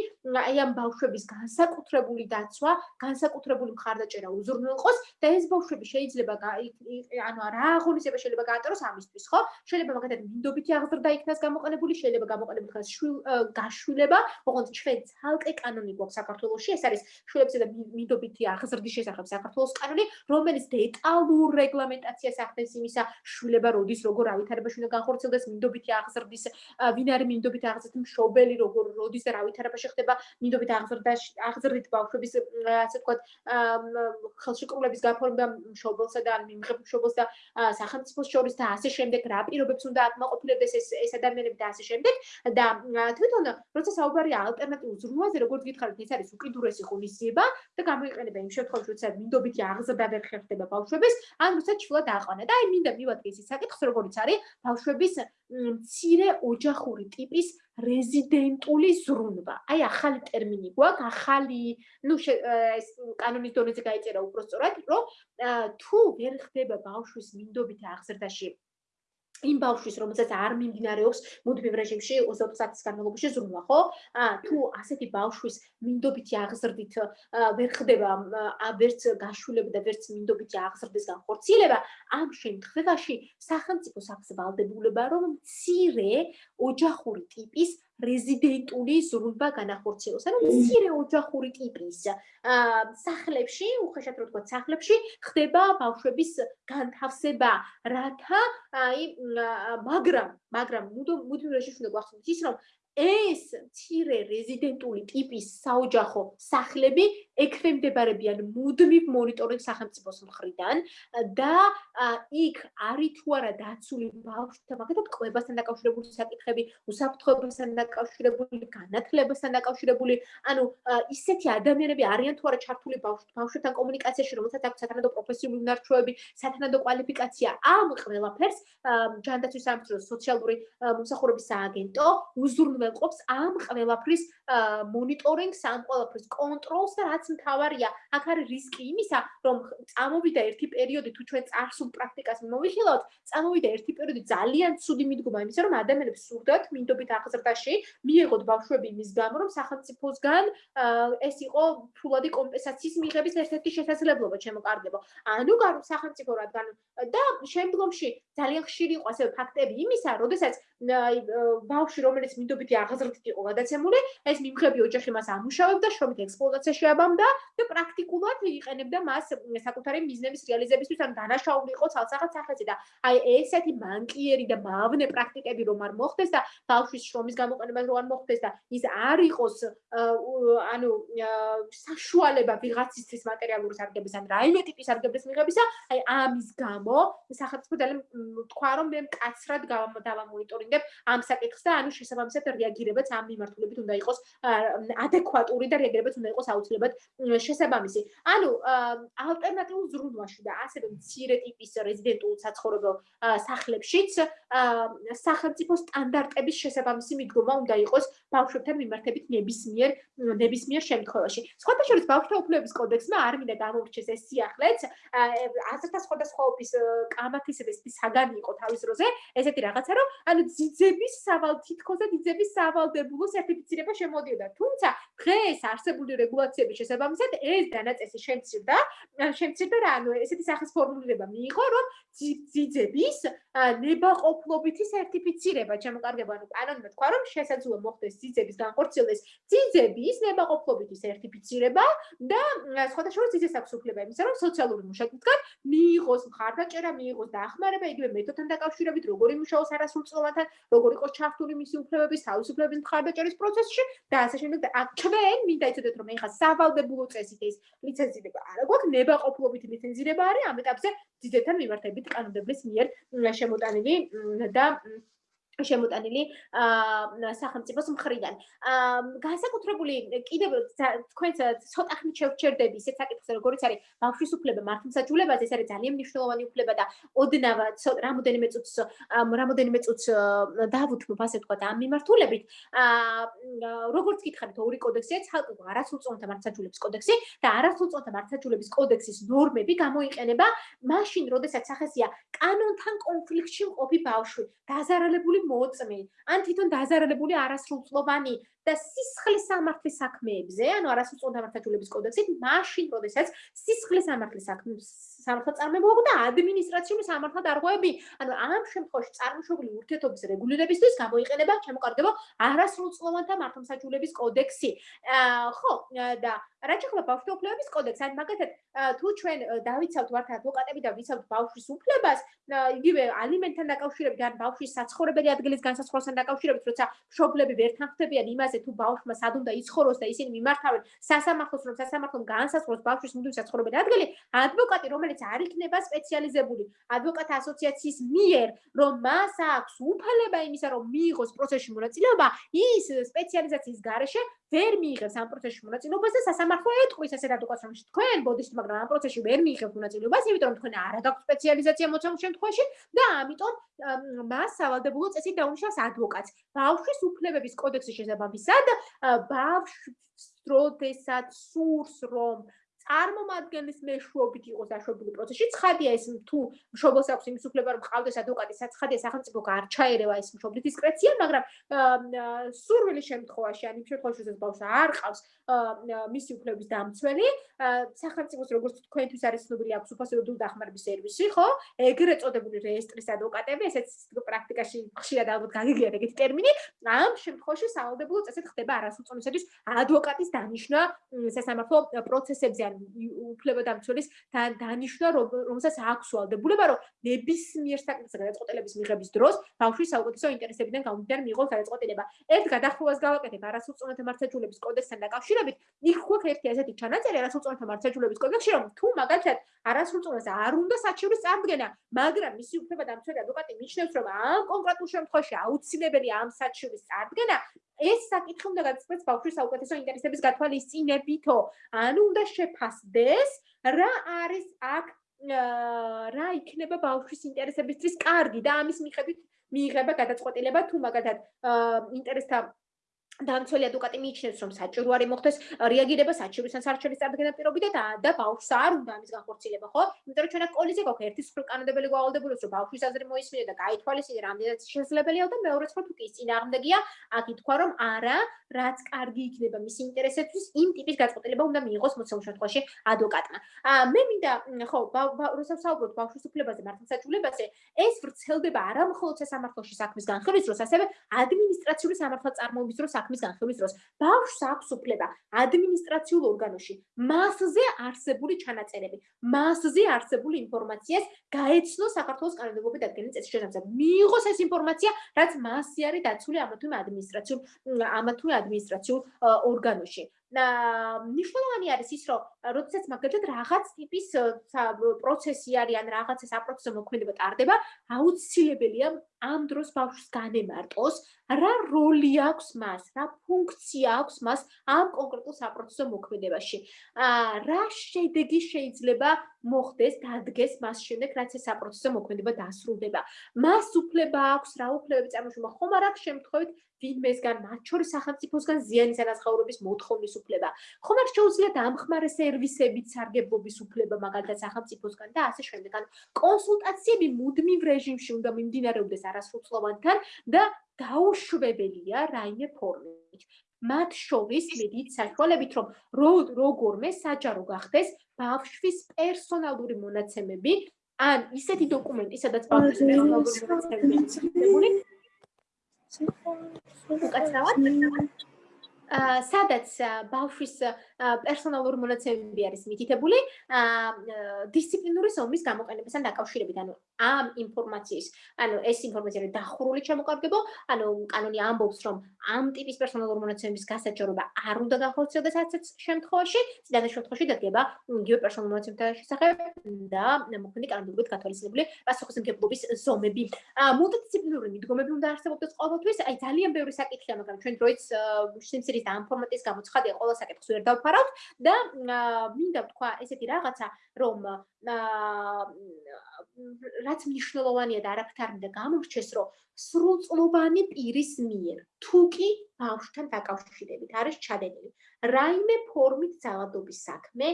აი ამ ბავშვების განსაკუთრებული დაცვა განსაკუთრებული მხარდაჭერა უზრუნველყოს და ეს ბავშვები შეიძლება ანუ რა აღონისება შეიძლება გაატაროს ამისთვის ხო? შეიძლება მაგათად მინდობითი აღზრდა იქნას გამოყენებული შეიძლება გამოყენებული ხას გაშვილება ოღონდ ჩვენ ცალკე კანონი გვაქვს საქართველოში, ეს არის შულებისა და მინდობითი აღზრდის შესახებ საქართველოს კანონი, რომელიც დეტალურ რეგლამენტაციას ახდენს იმისა, შულება როდის როგორ ავითარებაში უნდა განხორციელდეს მინდობითი აღზრდის, ვინ არის მინდობითი აღზრდის მშობელი, როგორ როდის და რა ვითარებაში ხდება მინდობითი აღზრდაში, აღზრდით ბავშვების ასე ვთქვათ, ხელშეკრულების გაფორმება მშობელსა და მიმღებ მშობელს და სახელმწიფოს შორის და ასე შემდეგ რა პირობებს უნდა აკმაყოფილებდეს ეს ეს ადამიანები და ასე შემდეგ და თვითონ როცა საუბარი არის ალტერნატიულ ზრუნვაზე, როგორც გითხარით, ეს არის უკიდურესი ღონისძიება და გამოიყენება იმ შემთხვევაში, როცა მინდობითი აღზრდა ვერ ხერხდება ბავშვების, ან როცა ჩულად აყვანა. და აი მინდა მივადგეს ის საკითხს, როგორც არის ბავშვების მცირე ოჯახური ტიპის რეზიდენტული ზრუნვა. აი ახალი ტერმინი გვაქვს, ახალი, ну ეს კანონის დონეზე გაიწერა უფრო სწორად, რომ თუ ვერ ხდება ბავშვის მინდობითი აღზრდაში იმ ბავშვის, რომელსაც არ მიმდინარეობს მუდმივ რეჟიმში 24 საათის განმავლობაში ზრუნვა, ხო? აა თუ ასეთი ბავშვის მინდობითი აღზრდით ვერ ხდება ვერც გაშულება და ვერც მინდობითი აღზრდის განხორციელება, ამ შემთხვევაში სახელმწიფოს აქვს ვალდებულება, რომ მცირე ოჯახური ტიპის რეზიდენტული ზრუნვა განახორციელოს. ანუ მცირე ოჯახური ტიპის სახლებში, უხეშად რო თქვა, სახლებში ხდება ბავშვების განთავსება, რათა აი მაგრამ, მაგრამ მუდმივ რეჟიმში უნდა გვახსოვდეს ის, რომ ეს მცირე რეზიდენტული ტიპის საოჯახო სახლები ექვემდებარებიან მუდმივ მონიტორინგ სახელმწიფოს მხრიდან და იქ არის თუ არა დაცული ბავშვთა მაგალითად ყვებასთან დაკავშირებული საკითხები, უსაფრთხოებასთან დაკავშირებული, განათლებასთან დაკავშირებული, ანუ ისეთი ადამიანები არიან თუ არა ჩართული ბავშვთან კომუნიკაციაში, რომელსაც აქვს სათანადო პროფესიული უნარჩვევები, სათანადო კვალიფიკაცია, ამ ყველაფერს ჯანდაცვის სამსახურის სოციალური მომსახურების სააგენტო უზრუნველყოფს უზრუნველყოფს ამ ყველაფრის მონიტორინგს, ამ ყველაფრის კონტროლს და რაც მთავარია, აქ არის რისკი იმისა, რომ წამოვიდა ერთი პერიოდი თუ ჩვენ წარსულ პრაქტიკას მოვიხილავთ, წამოვიდა ერთი პერიოდი ძალიან ცუდი მიდგომა იმისა, რომ ადამიანებს სურდათ მინდობით აღზრდაში, მიიღოთ ბავშვები იმის გამო, რომ სახელმწიფოსგან ეს იყო ფულადი კომპენსაციის მიღების ერთ-ერთი შესაძლებლობა ჩემოკარგებო. ანუ გარო სახელმწიფო რადგან და შემდგომში ძალიან ხშირი იყო ასე ფაქტები იმისა, როდესაც ბავშვი რომელიც მინდობითი აღაზრდით იყო გადაცემული, ეს მიმღები ოჯახი მას ამუშავებდა, შრომით ექსპლუატაციაში აბამდა და პრაქტიკულად იყენებდა მას საკუთარი ბიზნესის რეალიზებისთვის, ან დანაშაული იყო ცალსახად სახელზე და აი ესეთი მანკიერი და მავნე პრაქტიკები რომ არ მოხდეს და ბავშვის შრომის გამოყენება რომ არ მოხდეს და ის არ იყოს ანუ საშუალება ვიღაცისთვის მატერიალური სარგებლობის ან რაიმე ტიპის სარგებლობის მიღებისა, აი ამის გამო სახელმწიფო ძალიან თქვა რომ მე მკაცრად დავამონიტორინგებ ამ საკითხს და ანუ შესაბამისად რეაგირებაც ამ მიმართულებით უნდა იყოს ადეკვატური და რეაგირებაც უნდა იყოს აუცილებლად შესაბამისი. ანუ ალტერნატიულ ზრუნვაში და ასევე მცირე ტიპის რეზიდენტულ საცხოვრებელ სახლებშიც სახელმწიფო სტანდარტების შესაბამისი მიდგომა უნდა იყოს ბავშვებთან მიმართებით ნებისმიერ ნებისმიერ შემთხვევაში. სხვათა შორის ბავშვთა უფლებების კოდექსმა არ მინდა გამოვრჩეს ეს სიახლეც, აზრთა სხვადასხვაობის კამათისების საგანი იყო თავის დროზე, ესეთი რაღაცა რომ ანუ ძიძების სავალ თითქოს და ძიძების სავალდებულო სერტიფიცირება შემოდიოდა. თუმცა დღეს არსებული რეგულაციების შესაბამისად ეს დანაწესი შემცირდა, შემცირდა რა, ანუ ესეთი სახის ფორმულირება მიიღო, რომ ძიძების ნებაყოფლობითი სერტიფიცირება შემოკარგება, ანუ კანონმა თქვა, რომ შესაძლოა მოხდეს ძიძების განხორციელდეს ძიძების ნებაყოფლობითი სერტიფიცირება და შორის ძიძეს აქვს უფლება იმისა, რომ სოციალური მუშაკისგან მიიღოს მხარდაჭერა, მიიღოს დაახმარება იგივე მეთოდთან დაკავშირებით, როგორი მუშაობს არასრულწლოვანთან, როგორი იყოს ჩართული მისი უფლებების, თავისუფლების მხარდაჭერის პროცესში და ასე შემდეგ და ჩვენ მინდა იცოდეთ, რომ ეხა სავალდებულო წესით ეს ლიცენზირება არ აქვს, ნებაყოფლობითი ლიცენზირება არის ამ ეტაპზე ძიძებთან მიმართებით კანონმდებლის მიერ შემოტანილი და შემოტანილი სახელმწიფოს მხრიდან. განსაკუთრებული კიდევ თქვენც ცოტა ხნით შევჩერდები ისეთ საკითხზე როგორიც არის ბავშვის უფლება მართლმსაჯულებაზე, ეს არის ძალიან მნიშვნელოვანი უფლება და ოდნავ რამოდენიმე წუთს რამოდენიმე წუთს დავუთმობ ასე თქვა ამ მიმართულებით. როგორც გითხარით ორი კოდექსია, ცალკე არასრულწლოვანთა მართლმსაჯულების კოდექსი და არასრულწლოვანთა მართლმსაჯულების კოდექსის ნორმები გამოიყენება მაშინ, როდესაც სახესია კანონთან კონფლიქტში მყოფი ბავშვი, დაზარალებული მოწმე, ან თვითონ დაზარალებული არასრულწლოვანი და სისხლის სამართლის საქმეებზე, ანუ არასრულწლოვანი დამარცხებულების კოდექსით, მაშინ, როდესაც სისხლის სამართლის საქმეებს სამართალ წარმებულობა და ადმინისტრაციული სამართალ დარღვევები, ანუ ამ შემთხვევაში წარმოშობილი ურთიერთობის რეგულირებისთვის გამოიყენება შემოკარგება არასრულწლოვანთა მართლმსაჯულების კოდექსი. ხო, და რაც ახლა ბავშვთა უფლებების კოდექსი, ან მაგათად თუ ჩვენ დავიცავთ ვართ ადვოკატები და ვიცავთ ბავშვის უფლებას, იგივე ალიმენტთან დაკავშირებით ან ბავშვის საცხოვრებელი ადგილის განსაცდელთან დაკავშირებით, როცა მშობლები ვერ თანხმდებიან იმაზე, თუ ბავშვმა სად უნდა იცხოვროს და ისინი მიმართავენ სასამართლოს, რომ სასამართლომ განსაცდელს ბავშვის მუდმივ საცხოვრებელი ადგილი, ადვოკატი, რომელიც არ იქნება სპეციალიზებული. ადვოკატთა ასოციაციის მიერ, რომ მას აქვს უფლება იმისა, რომ მიიღოს პროცესში მონაწილეობა, ის სპეციალიზაციის გარეშე ვერ მიიღებს ამ პროცესში მონაწილეობას და სასამართლო ეთყვის ესეთ ადვოკატს, რომ თქვენ ბოდიშთ, მაგრამ ამ პროცესში ვერ მიიღებთ მონაწილეობას, იმიტომ რომ თქვენ არ აქვს სპეციალიზაცია მოცემულ შემთხვევაში და ამიტომ მას სავალდებულო წესით დაუნიშნავს ადვოკატს. ბავშვის უფლებების კოდექსის შესაბამისად, ბავშვს როდესაც სურს რომ წარმომადგენლის მეშვეობით იყოს დაშვებული პროცესში. ცხადია ეს თუ მშობელს აქვს იმის უფლება რომ ყავდეს ადვოკატი, საცხადია სახელმწიფო არ ჩაერევა ეს მშობლის დისკრეცია, მაგრამ სურვილის შემთხვევაში, ან იმ შემთხვევაში, რომ ბავშვს არ ყავს მისი უფლების დამცველი, სახელმწიფოს როგორც თქვენთვის არის ცნობილი აქვს უფასო დახმარების სერვისი, ხო? ეგრეთ წოდებული რეესტრის ადვოკატები, ესეც პრაქტიკაში ხშირად ალბათ გაგიგიათ ეგეთი ტერმინი, ამ შემთხვევაში სავალდებულო წესით ხდება არასრულწლოვანების ადვოკატის დანიშნა სასამართლო პროცესებზე ან უფლებადამცველის დანიშნა რომელსაც აქვს ვალდებულება რომ ნებისმიერ საკითხზე გადაწყვეტილების მიღების დროს ბავშვის საუკეთესო ინტერესებიდან გამომდინარე მიიღოს გადაწყვეტილება. ერთ გადახვევას გავაკეთებ არასრულწლოვანთა მართლმსაჯულების კოდექსთან დაკავშირებით, იქ ხო ერთი ესეთი ჩანაწერი არასრულწლოვანთა მართლმსაჯულების კოდექსში რომ თუ მაგალითად არასრულწლოვანს არ უნდა საჩივრის წარდგენა, მაგრამ მისი უფლებადამცველი ადვოკატი მიჩნევს რომ ამ კონკრეტულ შემთხვევაში აუცილებელია ამ საჩივრის წარდგენა, ეს საკითხი უნდა გადაწყვეტს ბავშვის საუკეთესო ინტერესების გათვალისწინებითო. ანუ უნდა შეფასდეს რა არის აქ რა იქნება ბავშვის ინტერესებისთვის კარგი და ამის მიხედვით მიიღება გადაწყვეტილება თუ მაგალითად ინტერესთა დამცველი ადვოკატი მიიჩნევს, რომ საჭირო არის მოხდეს რეაგირება საჭიროებთან სარჩელის წარდგენა პირობითად და ბავშვს არ უნდა ამის განხორციელება, ხო? იმიტომ რომ ჩვენ აქ კოლიზია გვაქვს, ერთი სულ კანონდებელი გავალდებულებს, რომ ბავშვის აზრი მოისმინე და გაითვალისწინე, რამდენად შესაძლებელია და მეორე სხვა თუ კი წინააღმდეგია, აქ ითქვა, რომ არა, რაც კარგი იქნება მის ინტერესებში, იმ ტიპის გაწყვეტილება უნდა მიიღოს მოცემულ შემთხვევაში ადვოკატმა. აა მე მინდა, ხო, როცა ვსაუბრობ ბავშვის უფლებაზე, მართლმსაჯულებაზე, ეს ვრცელდება არა მხოლოდ სასამართლოში საქმის განხილვის დროს, ასევე ადმინისტრაციული სამართალწარმოების დროს საქმის განხილვის დროს ბავშვს აქვს უფლება ადმინისტრაციულ ორგანოში მასზე არსებული ჩანაწერები, მასზე არსებული ინფორმაციას გაეცნო საქართველოს კანონმდებლობის დადგენის წესის შესაბამისად. მიიღოს ეს ინფორმაცია, რაც მასზე არის დაცული ამა თუ ადმინისტრაციულ ამა თუ ადმინისტრაციულ ორგანოში. და ნიშნულოვანი არის ის, რომ როდესაც მაგალითად რაღაც ტიპის პროცესი არის ან რაღაცა საპროცესო მოქმედება ტარდება, აუცილებელია ამ დროს ბავშვს განემარტოს, რა როლი აქვს მას, რა ფუნქცია აქვს მას ამ კონკრეტულ საპროცესო მოქმედებაში. აა რა შედეგი შეიძლება მოხდეს, დადგეს მას შემდეგ, რაც ეს საპროცესო მოქმედება დასრულდება. მას უფლება აქვს, რა უფლებები წარმოშობა ხომ არ აქვს შემთხვევით ვინმესგან, მათ შორის სახელმწიფოსგან ზიანის ანაზღაურების მოთხოვნის უფლება. ხომ არ შეუძლია დამხმარე სერვისებით სარგებლობის უფლება, მაგალითად სახელმწიფოსგან და ასე შემდეგ. კონსულტაციები მუდმივ რეჟიმში უნდა მიმდინარეობდეს არასრულწლოვანთან და დაუშვებელია რაიმე ფორმით. მათ შორის მედიც საშუალებით რომ როგორმე საჯარო გახდეს ბავშვის პერსონალური მონაცემები ან ისეთი დოკუმენტი, სადაც ბავშვის პერსონალური მონაცემები მიცემული უკაცრავად სადაც ბავშვის პერსონალური მონაცემები არის მითითებული დისციპლინური ზომის გამოყენებასთან დაკავშირებით, ანუ ამ ინფორმაციის, ანუ ეს ინფორმაცია რომ დახურული ჩამოყალიბებო, ანუ კანონი ამბობს, რომ ამ ტიპის პერსონალური მონაცემების გასაჩერება არ უნდა განხორციელდეს ასეთ შემთხვევაში, ციდან შემთხვევაში დადგება იგივე პერსონალური მონაცემთა შესახებ და მოქმედი კანონებით გათვალისწინებული პასუხისმგებლობის ზომები. მულტიდისციპლინური მიდგომები უნდა არსებობდეს ყოველთვის, აი ძალიან ბევრი საკითხია, მაგრამ ჩვენ დროიც სიმცირი ის და ამ ფორმატის გამოცხადია ყველა საკითხს ვერ დავფარავთ და მინდა ვთქვა ესეთი რაღაცა რომ რაც მნიშვნელოვანია და არაფერ არ მინდა გამორჩეს რომ სრულწლოვანი პირის მიერ თუ კი ბავშვთან დაკავშირებით არის ჩადენილი რაიმე ფორმით ძალადობის საქმე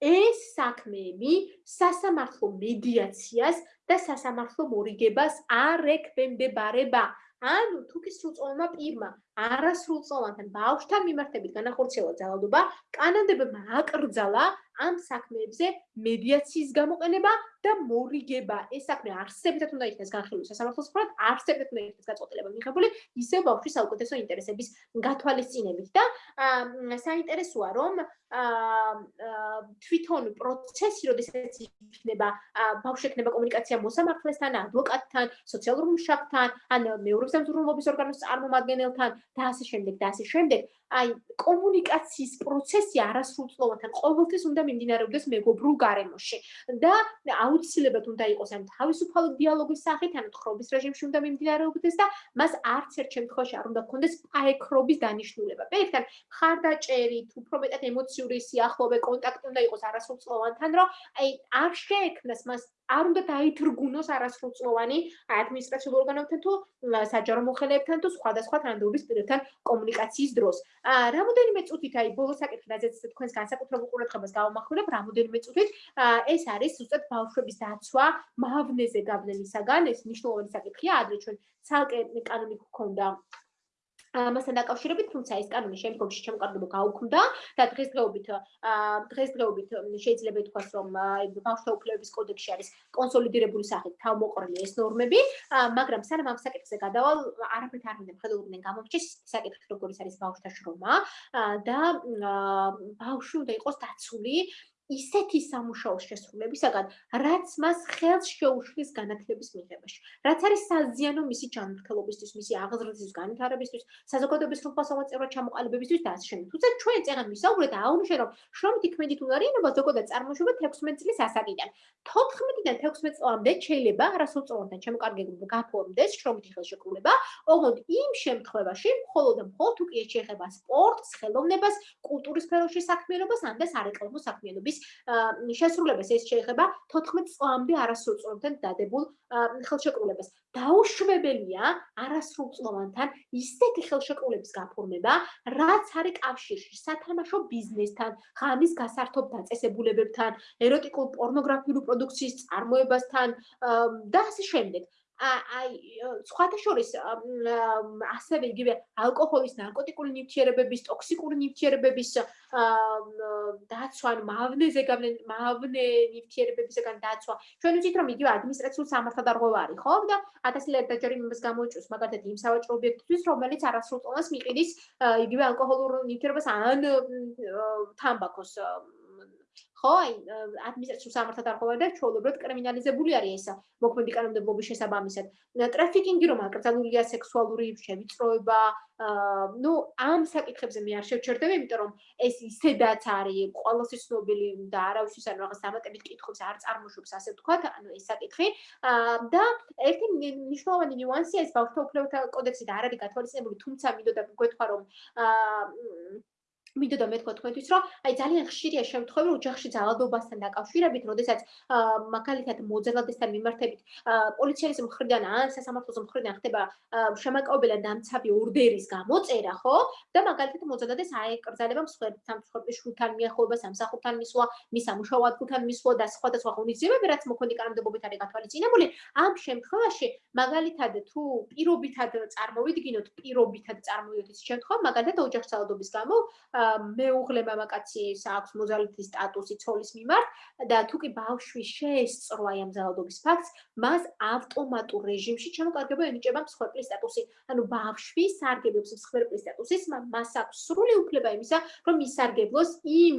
ეს საქმეები სასამართლო მედიაციას და სასამართლო მორიგებას არ ექვემდებარება. ანუ თუ კი სრულწლოვანმა პირმა არასრულწლოვანთან ბავშვთან მიმართებით განახორციელა ძალადობა, კანონმდებლობა აკრძალა ამ საქმეებზე მედიაციის გამოყენება და მორიგება. ეს საქმე არსებითად უნდა იქნას განხილული სასამართლოს მხრად, არსებითად უნდა იქნას გაწყვეტილება მიღებული ისე ბავშვის საუკეთესო ინტერესების გათვალისწინებით და საინტერესოა რომ თვითონ პროცესი, როდესაც იქნება ბავშვი ექნება კომუნიკაცია მოსამართლესთან, ადვოკატთან, სოციალურ მუშაკთან, ან მეორე სამზრუნველობის ორგანოს წარმომადგენელთან და ასე შემდეგ და ასე შემდეგ, აი კომუნიკაციის პროცესი არასრულწლოვანთან ყოველთვის უნდა მიმდინარეობდეს მეგობრულ გარემოში და აუცილებლად უნდა იყოს ან თავისუფალი დიალოგის სახით ან ხრობის რეჟიმში უნდა მიმდინარეობდეს და მას არც ერთ შემთხვევაში არ უნდა ქონდეს პაექრობის დანიშნულება. პირიქთან ხარდაჭერით, უფრო მეტად ემოციური სიახლოვე კონტაქტი უნდა იყოს არასრულწლოვანთან, რომ აი არ შეექმნას მას არ უნდა დაითრგუნოს არასრულწლოვანი ადმინისტრაციულ ორგანოებთან თუ საჯარო მოხელეებთან თუ სხვადასხვა თანამდებობის პირებთან კომუნიკაციის დროს. აა რამოდენიმე წუთით აი ბოლო საკითხი რაზეც თქვენს განსაკუთრებულ ყურადღებას გავამახვილებ, რამოდენიმე წუთით ეს არის ზუსტად ბავშვების დაცვა მავნეზე გავლენისაგან, ეს მნიშვნელოვანი საკითხია, ადრე ჩვენ ცალკე კანონი გქონდა. ამასთან დაკავშირებით, თუმცა ეს კანონი შემდგომში შემოყარდება გაუქმდა და დღესდღეობით დღესდღეობით შეიძლება ითქვას, რომ ბავშვთა უფლებების კოდექსში არის კონსოლიდირებული სახით თავმოყრილი ეს ნორმები, მაგრამ სანამ ამ საკითხზე გადავალ, არაფერთ არ მინდა ხელოვნებიდან გამომრჩეს საკითხი, როგორიც არის ბავშვთა შრომა და ბავშვი უნდა იყოს დაცული ისეთი სამუშაო შესრულებისაგან, რაც მას ხელს შეუშლის განათლების მიღებაში. რაც არის საზიანო მისი ჯანმრთელობისთვის, მისი აღზრდისთვის, განვითარებისთვის, საზოგადოების ხელფასოვანწევრად ჩამოყალიბებისთვის და ასე შემდეგ. თუმცა ჩვენ წეგან ვისაუბრეთ აუნიშე რომ შრომით იქმედით უნარიანობა ზოგადად წარმოშობა 16 წლის ასაკიდან. 14-დან 16 წლამდე შეიძლება არასრულწლოვანთან ჩამოყალიბება გაფორმდეს შრომითი ხელშეკრულება, ოღონდ იმ შემთხვევაში, მხოლოდ და მხოლოდ თუ კი შეეხება სპორტს, ხელოვნებას, კულტურის სფეროში საქმიანობას, ან და სარეკლამო საქმიანობის შესრულებას ეს შეეხება 14 წლამდე არასრულწლოვანთან დადებულ ხელშეკრულებას. დაუშვებელია არასრულწლოვანთან ისეთი ხელშეკრულების გაფორმება, რაც არის კავშირში სათამაშო ბიზნესთან, ღამის გასართობ დაწესებულებებთან, ეროტიკულ პორნოგრაფიული პროდუქციის წარმოებასთან და ასე შემდეგ. აი სხვათა შორის ასევე იგივე ალკოჰოლის, ნარკოტიკული ნივთიერებების, ტოქსიკური ნივთიერებების დაცვა, მავნეზე გავლენ მავნე ნივთიერებებისგან დაცვა. ჩვენ ვიცით რომ იგივე ადმინისტრაციულ სამართალდარღვევა არის, ხო? და 1000 ლარი დაჯერიმებას გამოიწვევს მაგალითად იმ სავაჭრო ობიექტისთვის, რომელიც არასრულწლოვანს მიყიდის იგივე ალკოჰოლურ ნივთიერებას ან თამბაქოს ხო, აი ადმინისტრაციულ სამართალდარღვევა და ჩვეულებრივად კრიმინალიზებული არის ეს მოქმედი კანონმდებლობის შესაბამისად. ტრაფიკინგი რომ აკრძალულია სექსუალური შევიწროება, ნუ ამ საკითხებზე მე არ შევჩერდები, იმიტომ რომ ეს ისედაც არის ყოველთვის ცნობილი და არავისთვის არ რაღაც დამატებით კითხვებს არ წარმოშობს ასე ვთქვათ, ანუ ეს საკითხი. და ერთი მნიშვნელოვანი ნიუანსია ეს ბავშვთა უფლებათა კოდექსი და არ არის გათვალისწინებული, თუმცა მინდოდა გქეთქვა რომ აა მინდოდა მეთქვა თქვენთვის, რომ აი ძალიან ხშირია შემთხვევები ოჯახში ძალადობასთან დაკავშირებით, როდესაც მაგალითად მოძალადესთან მიმართებით პოლიციის მხრიდან ან სასამართლოს მხრიდან ხდება შემაკავებელი დამცავი ორდერის გამოწერა, ხო? და მაგალითად მოძალადეს აეკრძალება მსხვერპლთან, მსხვერპლის შულთან მიახლოება, სამსახურთან მისვლა, მის სამუშაო ადგილთან მისვლა და სხვადასხვა ღონისძიებები, რაც მოქმედი კანონმდებლობით არის გათვალისწინებული, ამ შემთხვევაში მაგალითად თუ პირობითად წარმოვიდგინოთ, პირობითად წარმოვიდგინოთ ის შემთხვევა, მაგალითად ოჯახში ძალადობის გამო მეუღლე მამაკაცის აქვს მოზალითის სტატუსი ცოლის მიმართ და თუ კი ბავშვი შეესწრო აი ამ ძალადობის ფაქტს, მას ავტომატურ რეჟიმში ჩამოკარგება ენიჭება მსხვერპლის სტატუსი. ანუ ბავშვი სარგებლობს მსხვერპლის სტატუსის, მას აქვს სრული უფლება იმისა, რომ ისარგებლოს იმ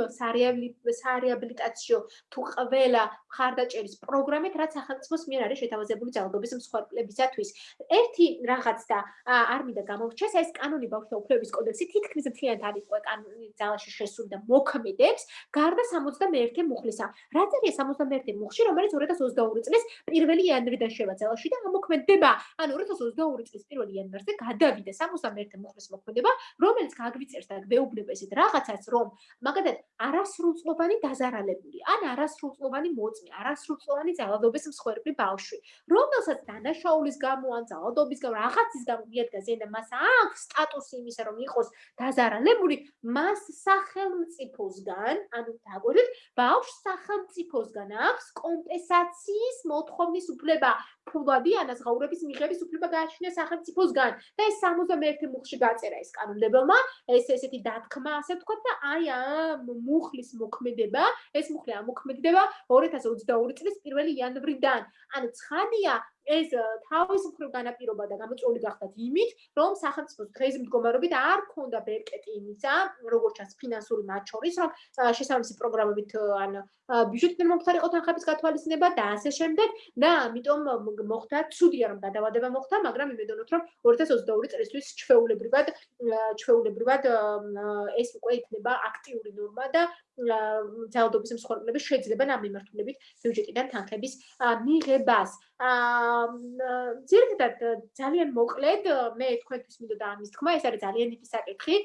სარეაბილიტაციო თუ ყველა მხარდაჭერის პროგრამით, რაც სახელმწიფოს მიერ არის შეთავაზებული ძალადობის მსხვერპლებისათვის. ერთი რაღაც და არ მინდა გამოვჩეს, ეს კანონი ბავშვთა უფლებების კოდექსი თითქმის მთლიანად არის უკვე კანონი ძალაში შესული და მოქმედებს გარდა 61 მუხლისა. რა წერია 61 მუხლში, რომელიც 2022 წლის 1 იანვრიდან შევა ძალაში და ამოქმედება, ანუ 2022 წლის 1 იანვარზე გადავიდა 61 მუხლის მოქმედება, რომელიც გაგვიწერს და გვეუბნება ესეთ რაღაცას, რომ მაგალითად არასრულწლოვანი დაზარალებული, ან არასრულწლოვანი მოწმე, არასრულწლოვანი ძალადობის მსხვერპლი ბავშვი, რომელსაც დანაშაულის გამო ან ძალადობის გამო რაღაცის გამო მიადგა ზენა მას აქვს სტატუსი იმისა, რომ იყოს დაზარალებული, მას სახელმწიფოსგან, ანუ დაგვერდით, ბავშვს სახელმწიფოსგან აქვს კომპენსაციის მოთხოვნის უფლება, ფულადი ანაზღაურების მიღების უფლება გააჩნია სახელმწიფოსგან და ეს 61 მუხლში გაწერა ეს კანონმდებელმა, ეს ესეთი დათქმა, ასე ვთქვათ და აი ამ მუხლის მოქმედება, ეს მუხლი ამოქმედდება 2022 წლის 1 იანვრიდან. ანუ ცხადია, ეს თავის მხრივ განაპირობა და გამოწვეული გახდათ იმით, რომ სახელმწიფოს დღეს მდგომარეობით არ ქონდა ბერკეტი იმისა, როგორც ჩანს ფინანსური მაჩორის, რომ შესაბამისი პროგრამებით ან ბიუჯეტიდან მომხდარიყო თანხების გათვალისწინება და ასე შემდეგ და ამიტომ მოხდა ცუდია რომ გადავადება მოხდა, მაგრამ იმედოვნოთ რომ 2022 წლისთვის ჩვეულებრივად ჩვეულებრივად ეს უკვე იქნება აქტიური ნორმა და ძალადობის მსხვერპლები შეძლებენ ამ მიმართულებით ბიუჯეტიდან თანხების მიღებას. აა ძირითადად ძალიან მოკლედ მე თქვენთვის მინდოდა ამის თქმა, ეს არის ძალიან დიდი საკითხი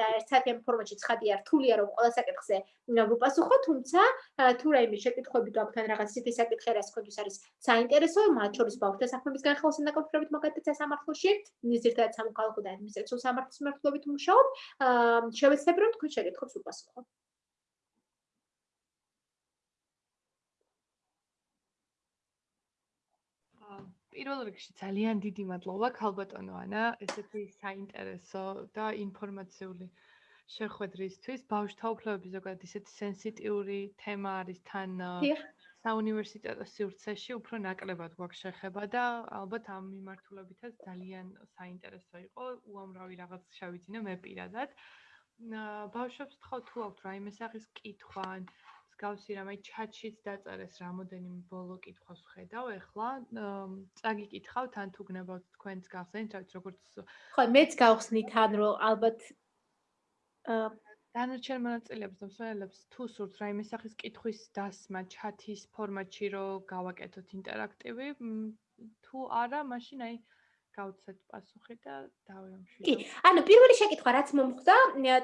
და ერთად ამ ფორმატში ცხადია რთულია რომ ყველა საკითხზე ვუპასუხო, თუმცა თუ რაიმე შეკითხვები გაქვთ ან რაღაც ისეთი საკითხი რაც თქვენთვის არის საინტერესო, მათ შორის ბავშვთა საქმების განხილვასთან დაკავშირებით მაგალითად სასამართლოში, ძირითადად სამოქალაქო და ადმინისტრაციულ სამართლის მიმართულებით მუშაობ, შევეცდები რომ თქვენ შეკითხვებს ვუპასუხო. პირველ რიგში ძალიან დიდი მადლობა ქალბატონო ანა, ესეთი საინტერესო და ინფორმაციული შეხვედრისთვის. ბავშვთა უფლებების ზოგადად ისეთი სენსიტიური თემა არის თან საუნივერსიტეტო სივრცეში უფრო ნაკლებად გვაქვს შეხება და ალბათ ამ მიმართულებითაც ძალიან საინტერესო იყო. უამრავი რაღაც შევიძინე მე პირადად. ბავშვებს თხოვ თუ აქვთ რაიმე სახის კითხვა ან მსგავსი რამე ჩატშიც დაწერეს რამოდენიმე ბოლო კითხვას ხედავ ეხლა წაგიკითხავთ ან თუ გნებავთ თქვენს გახსენით რაც როგორც ხო მეც გავხსნით ან რომ ალბათ დანარჩენ მონაწილეებს და მსმენელებს თუ სურთ რაიმე სახის კითხვის დასმა ჩატის ფორმატში რომ გავაკეთოთ ინტერაქტივი თუ არა მაშინ აი გავცეთ პასუხი და დავემშვიდობ. კი, ანუ პირველი შეკითხვა რაც მომხდა,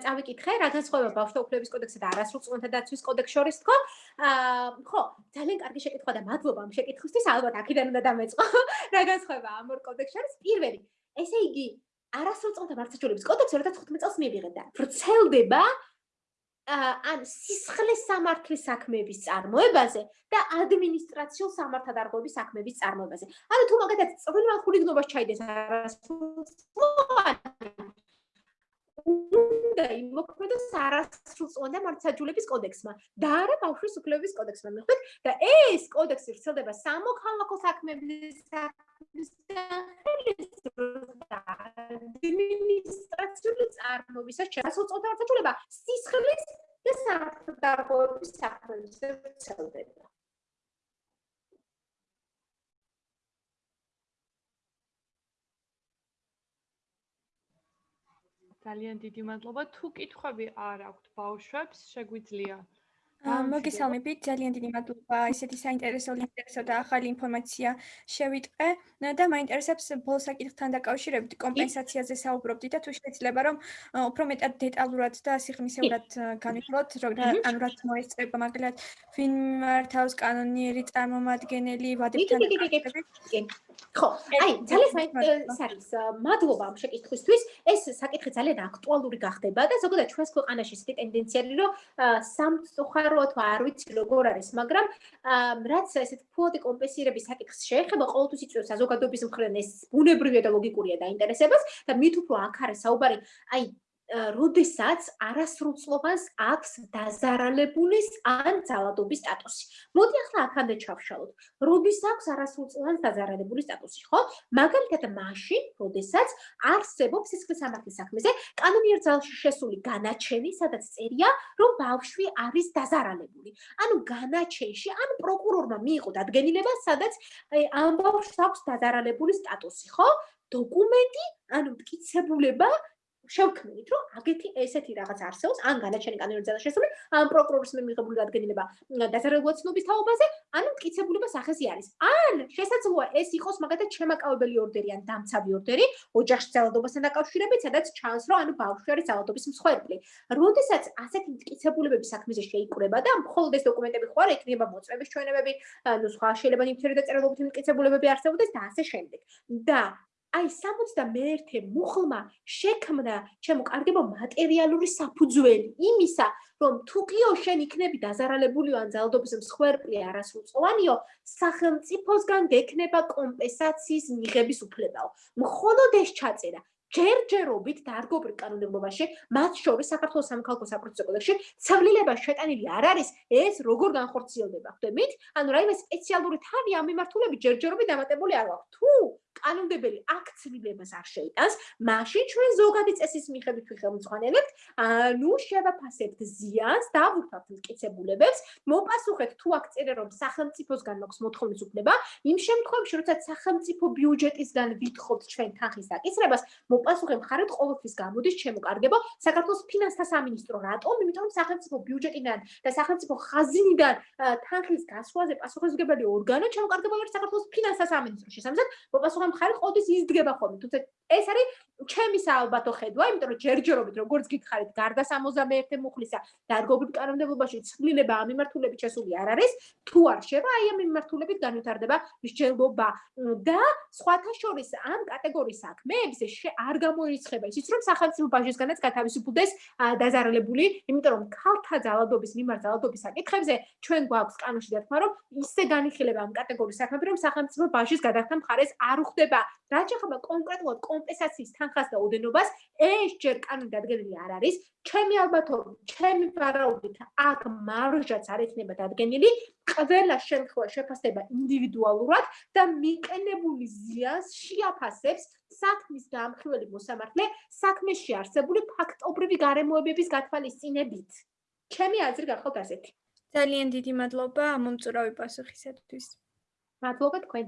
წავიკითხე, რა განსხვავება ბავშვთა უფლებების კოდექსსა და არასრულწლოვანთა დაცვის კოდექსს შორის თქო? აა, ხო, ძალიან კარგი შეკითხვა და მადლობა ამ შეკითხვისთვის, ალბათ აქედან უნდა დამეწყო. (laughs) რა განსხვავება ამ ორ კოდექსს შორის? პირველი, ესე იგი, არასრულწლოვანთა მართლმსაჯულების კოდექსი 2015 წელს მიიღეს და ვრცელდება ან სისხლის სამართლის საქმეების წარმოებაზე და ადმინისტრაციულ სამართალდარღვევების საქმეების წარმოებაზე. ანუ თუ მაგათაც წვრილმა ხულიგნობას ჩაიდეს არასრულწლოვანი უნდა იმოქმედოს არასრულწლოვანი მართლმსაჯულების კოდექსმა. და არა ბავშვის უფლებების კოდექსმა. მიხვდით? და ეს კოდექსი ვრცელდება სამოქალაქო საქმეების საქმის და ადმინისტრაციული წარმოებისა შესაძლოა მართლმსაჯულება სისხლის და გარღვევების საქმეზე ვრცელდება. ძალიან დიდი მადლობა. თუ კითხვები არ აქვთ ბავშვებს, შეგვიძლია მოგესალმებით, ძალიან დიდი მადლობა. ესეთი საინტერესო ინტერესო და ახალი ინფორმაცია შევიტყე და მაინტერესებს ბოლო საკითხთან დაკავშირებით კომპენსაციაზე საუბრობდი და თუ შეიძლება რომ უფრო მეტად დეტალურად და სიღრმისეულად განვიხილოთ, რომ ანუ რაც მოესწრება მაგალითად ვინ მართავს კანონიერი წარმომადგენელი ვადებთან დაკავშირებით. ხო, აი, ძალიან საინტერესო მადლობა. ამ შეკითხვისთვის. ეს საკითხი ძალიან აქტუალური გახდება და ზოგადად ჩვენს ქვეყანაში ისეთი ტენდენციაა, რომ სამწუხარო უბრალოდ არ ვიცი როგორ არის, მაგრამ რაც ესეთ ფუოდი კომპენსირების საკითხს შეეხება, ყოველთვის იწვევს საზოგადოების მხრიდან ეს ბუნებრივია და ლოგიკურია დაინტერესებას და მით უფრო აქ არის საუბარი, აი როდესაც არასრულწლოვანს აქვს დაზარალებულის ან ძალადობის სტატუსი. მოდი ახლა აქამდე ჩავშალოთ. როდის აქვს არასრულწლოვანს დაზარალებულის სტატუსი, ხო? მაგალითად, მაშინ, როდესაც არსებობს სისხლის სამართლის საქმეზე კანონიერ ძალში შესული განაჩენი, სადაც წერია, რომ ბავშვი არის დაზარალებული. ანუ განაჩენში, ან პროკურორმა მიიღო დადგენილება, სადაც ამ ბავშვს აქვს დაზარალებული სტატუსი, ხო? დოკუმენტი, ანუ მტკიცებულება შევქმნით, რომ აგეთი ესეთი რაღაც არსებობს, ან განაჩენი კანონიზაცია შესული, ან პროკურორის მიღებული დადგენილება დასარეგულაციების თაობაზე, ან მტკიცებულება სახეზი არის. ან შესაძლოა ეს იყოს მაგათაც შემაკავებელი ორდერი ან დამცავი ორდერი ოჯახში ძალადობასთან დაკავშირებით, სადაც ჩანს, რომ ანუ ბავშვი არის ძალადობის მსხვერპლი. როდესაც ასეთი მტკიცებულებები საქმეზე შეიკრება და მხოლოდ ეს დოკუმენტები ხო არ იქნება მოწმების ჩვენებები, ანუ სხვა შეიძლება ნივთიერი და წერილობითი მტკიცებულებები არსებობდეს და ასე შემდეგ. და აი 61 მუხლმა შექმნა ჩემო კარგებო მატერიალური საფუძველი იმისა რომ თუ კიო შენ იქნები დაზარალებული ან ძალადობის მსხვერპლი არასრულწლოვანიო სახელმწიფოსგან გექნება კომპენსაციის მიღების უფლებაო მხოლოდ ეს ჩაწერა ჯერჯერობით დარგობრივ კანონმდებლობაში, მათ შორის საქართველოს სამხალხო საპროცესო კოდექსში, ცვლილება შეტანილი არ არის, ეს როგორ განხორციელდება, ხვდებით? ანუ რაიმე სპეციალური თავი ამ მიმართულებით ჯერჯერობით დამატებული არ აქვს. თუ კანონმდებელი აქ ცვლილებას არ შეიტანს, მაშინ ჩვენ ზოგადი წესის მიხედვით ვიხელმძღვანელებთ, ანუ შევაფასებთ ზიანს, დავუშვათ მტკიცებულებებს, მოპასუხეთ თუ აქ წერე რომ სახელმწიფოსგან მაქვს მოთხოვნის უფლება, იმ შემთხვევაში, როცა სახელმწიფო ბიუჯეტისგან ვითხოვთ ჩვენ თანხის დაკისრებას, მოპასუხე მხარეთ ყოველთვის გამოდის ჩემო კარგებო საქართველოს ფინანსთა სამინისტრო რატომ? იმიტომ რომ სახელმწიფო ბიუჯეტიდან და სახელმწიფო ხაზინიდან თანხის გასვლაზე პასუხისმგებელი ორგანო ჩემო კარგებო არის საქართველოს ფინანსთა სამინისტრო შესაბამისად მოპასუხე მხარეთ ყოველთვის იზრდება ხოლმე. თუმცა ეს არის ჩემი საალბათო ხედვა იმიტომ რომ ჯერჯერობით როგორც გითხარით გარდა 61 მუხლისა დარგობრივ კანონმდებლობაში ცვლილება ამ მიმართულებით შესული არ არის თუ არ შევა აი ამ მიმართულებით განვითარდება მსჯელობა და სხვათა შორის ამ კატეგორიის საქმეებს არ გამოირიცხება. ისიც რომ სახელმწიფო ბაჟისგანაც გათავისუფლდეს დაზარალებული, იმიტომ რომ ქალთა ძალადობის მიმართ ძალადობის საკითხებზე ჩვენ გვაქვს კანონში დათქმა რომ ისე განიხილება ამ კატეგორიის საქმეები რომ სახელმწიფო ბაჟის გადახდა მხარეს არ უხდება. რაც ახლა კონკრეტულად კომპენსაციის თანხას და ოდენობას ეს ჯერ კანონი დადგენილი არ არის. ჩემი ალბათობით, ჩემი ვარაუდით აქ მარჟაც არ ექნება დადგენილი. ყველა შემთხვევა შეფასდება ინდივიდუალურად და მიყენებული ზიანს შეაფასებს საქმის დამხმელი მოსამართლე საქმეში არსებული ფაქტობრივი გარემოებების გათვალისწინებით. ჩემი აზრი გახავთ ასეთი. ძალიან დიდი მადლობა მომწურავი პასუხისათვის. მადლობა თქვენ.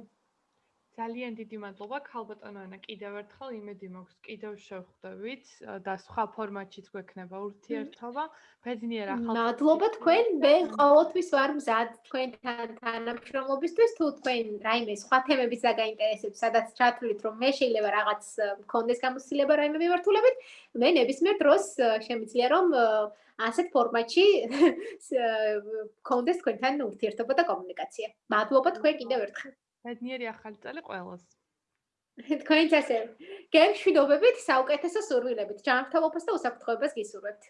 ძალიან დიდი მადლობა. ქალბატონო ანა კიდევ ერთხელ იმედი მაქვს. კიდევ შევხვდებით. და სხვა ფორმატშიც გვექნება ურთიერთობა. ბედნიერ ახალ მადლობა თქვენ. მე ყოველთვის ვარ მზად თქვენთან თანამშრომლობისთვის. თუ თქვენ რაიმე სხვა თემების დაგაინტერესებთ სადაც ჩათვლით რომ მე შეიძლება რაღაც მქონდეს გამოცდილება რაიმე მიმართულებით მე ნებისმიერ დროს შემიძლია რომ ასეთ ფორმატში (laughs) მქონდეს თქვენთან ურთიერთობა და კომუნიკაცია. მადლობა. თქვენ კიდევ ერთხელ ბედნიერი ახალი წელი ყველას. (laughs) თქვენც ასე. გემშვიდობებით, საუკეთესო სურვილებით, ჯანმრთელობას და უსაფრთხოებას გისურვებთ.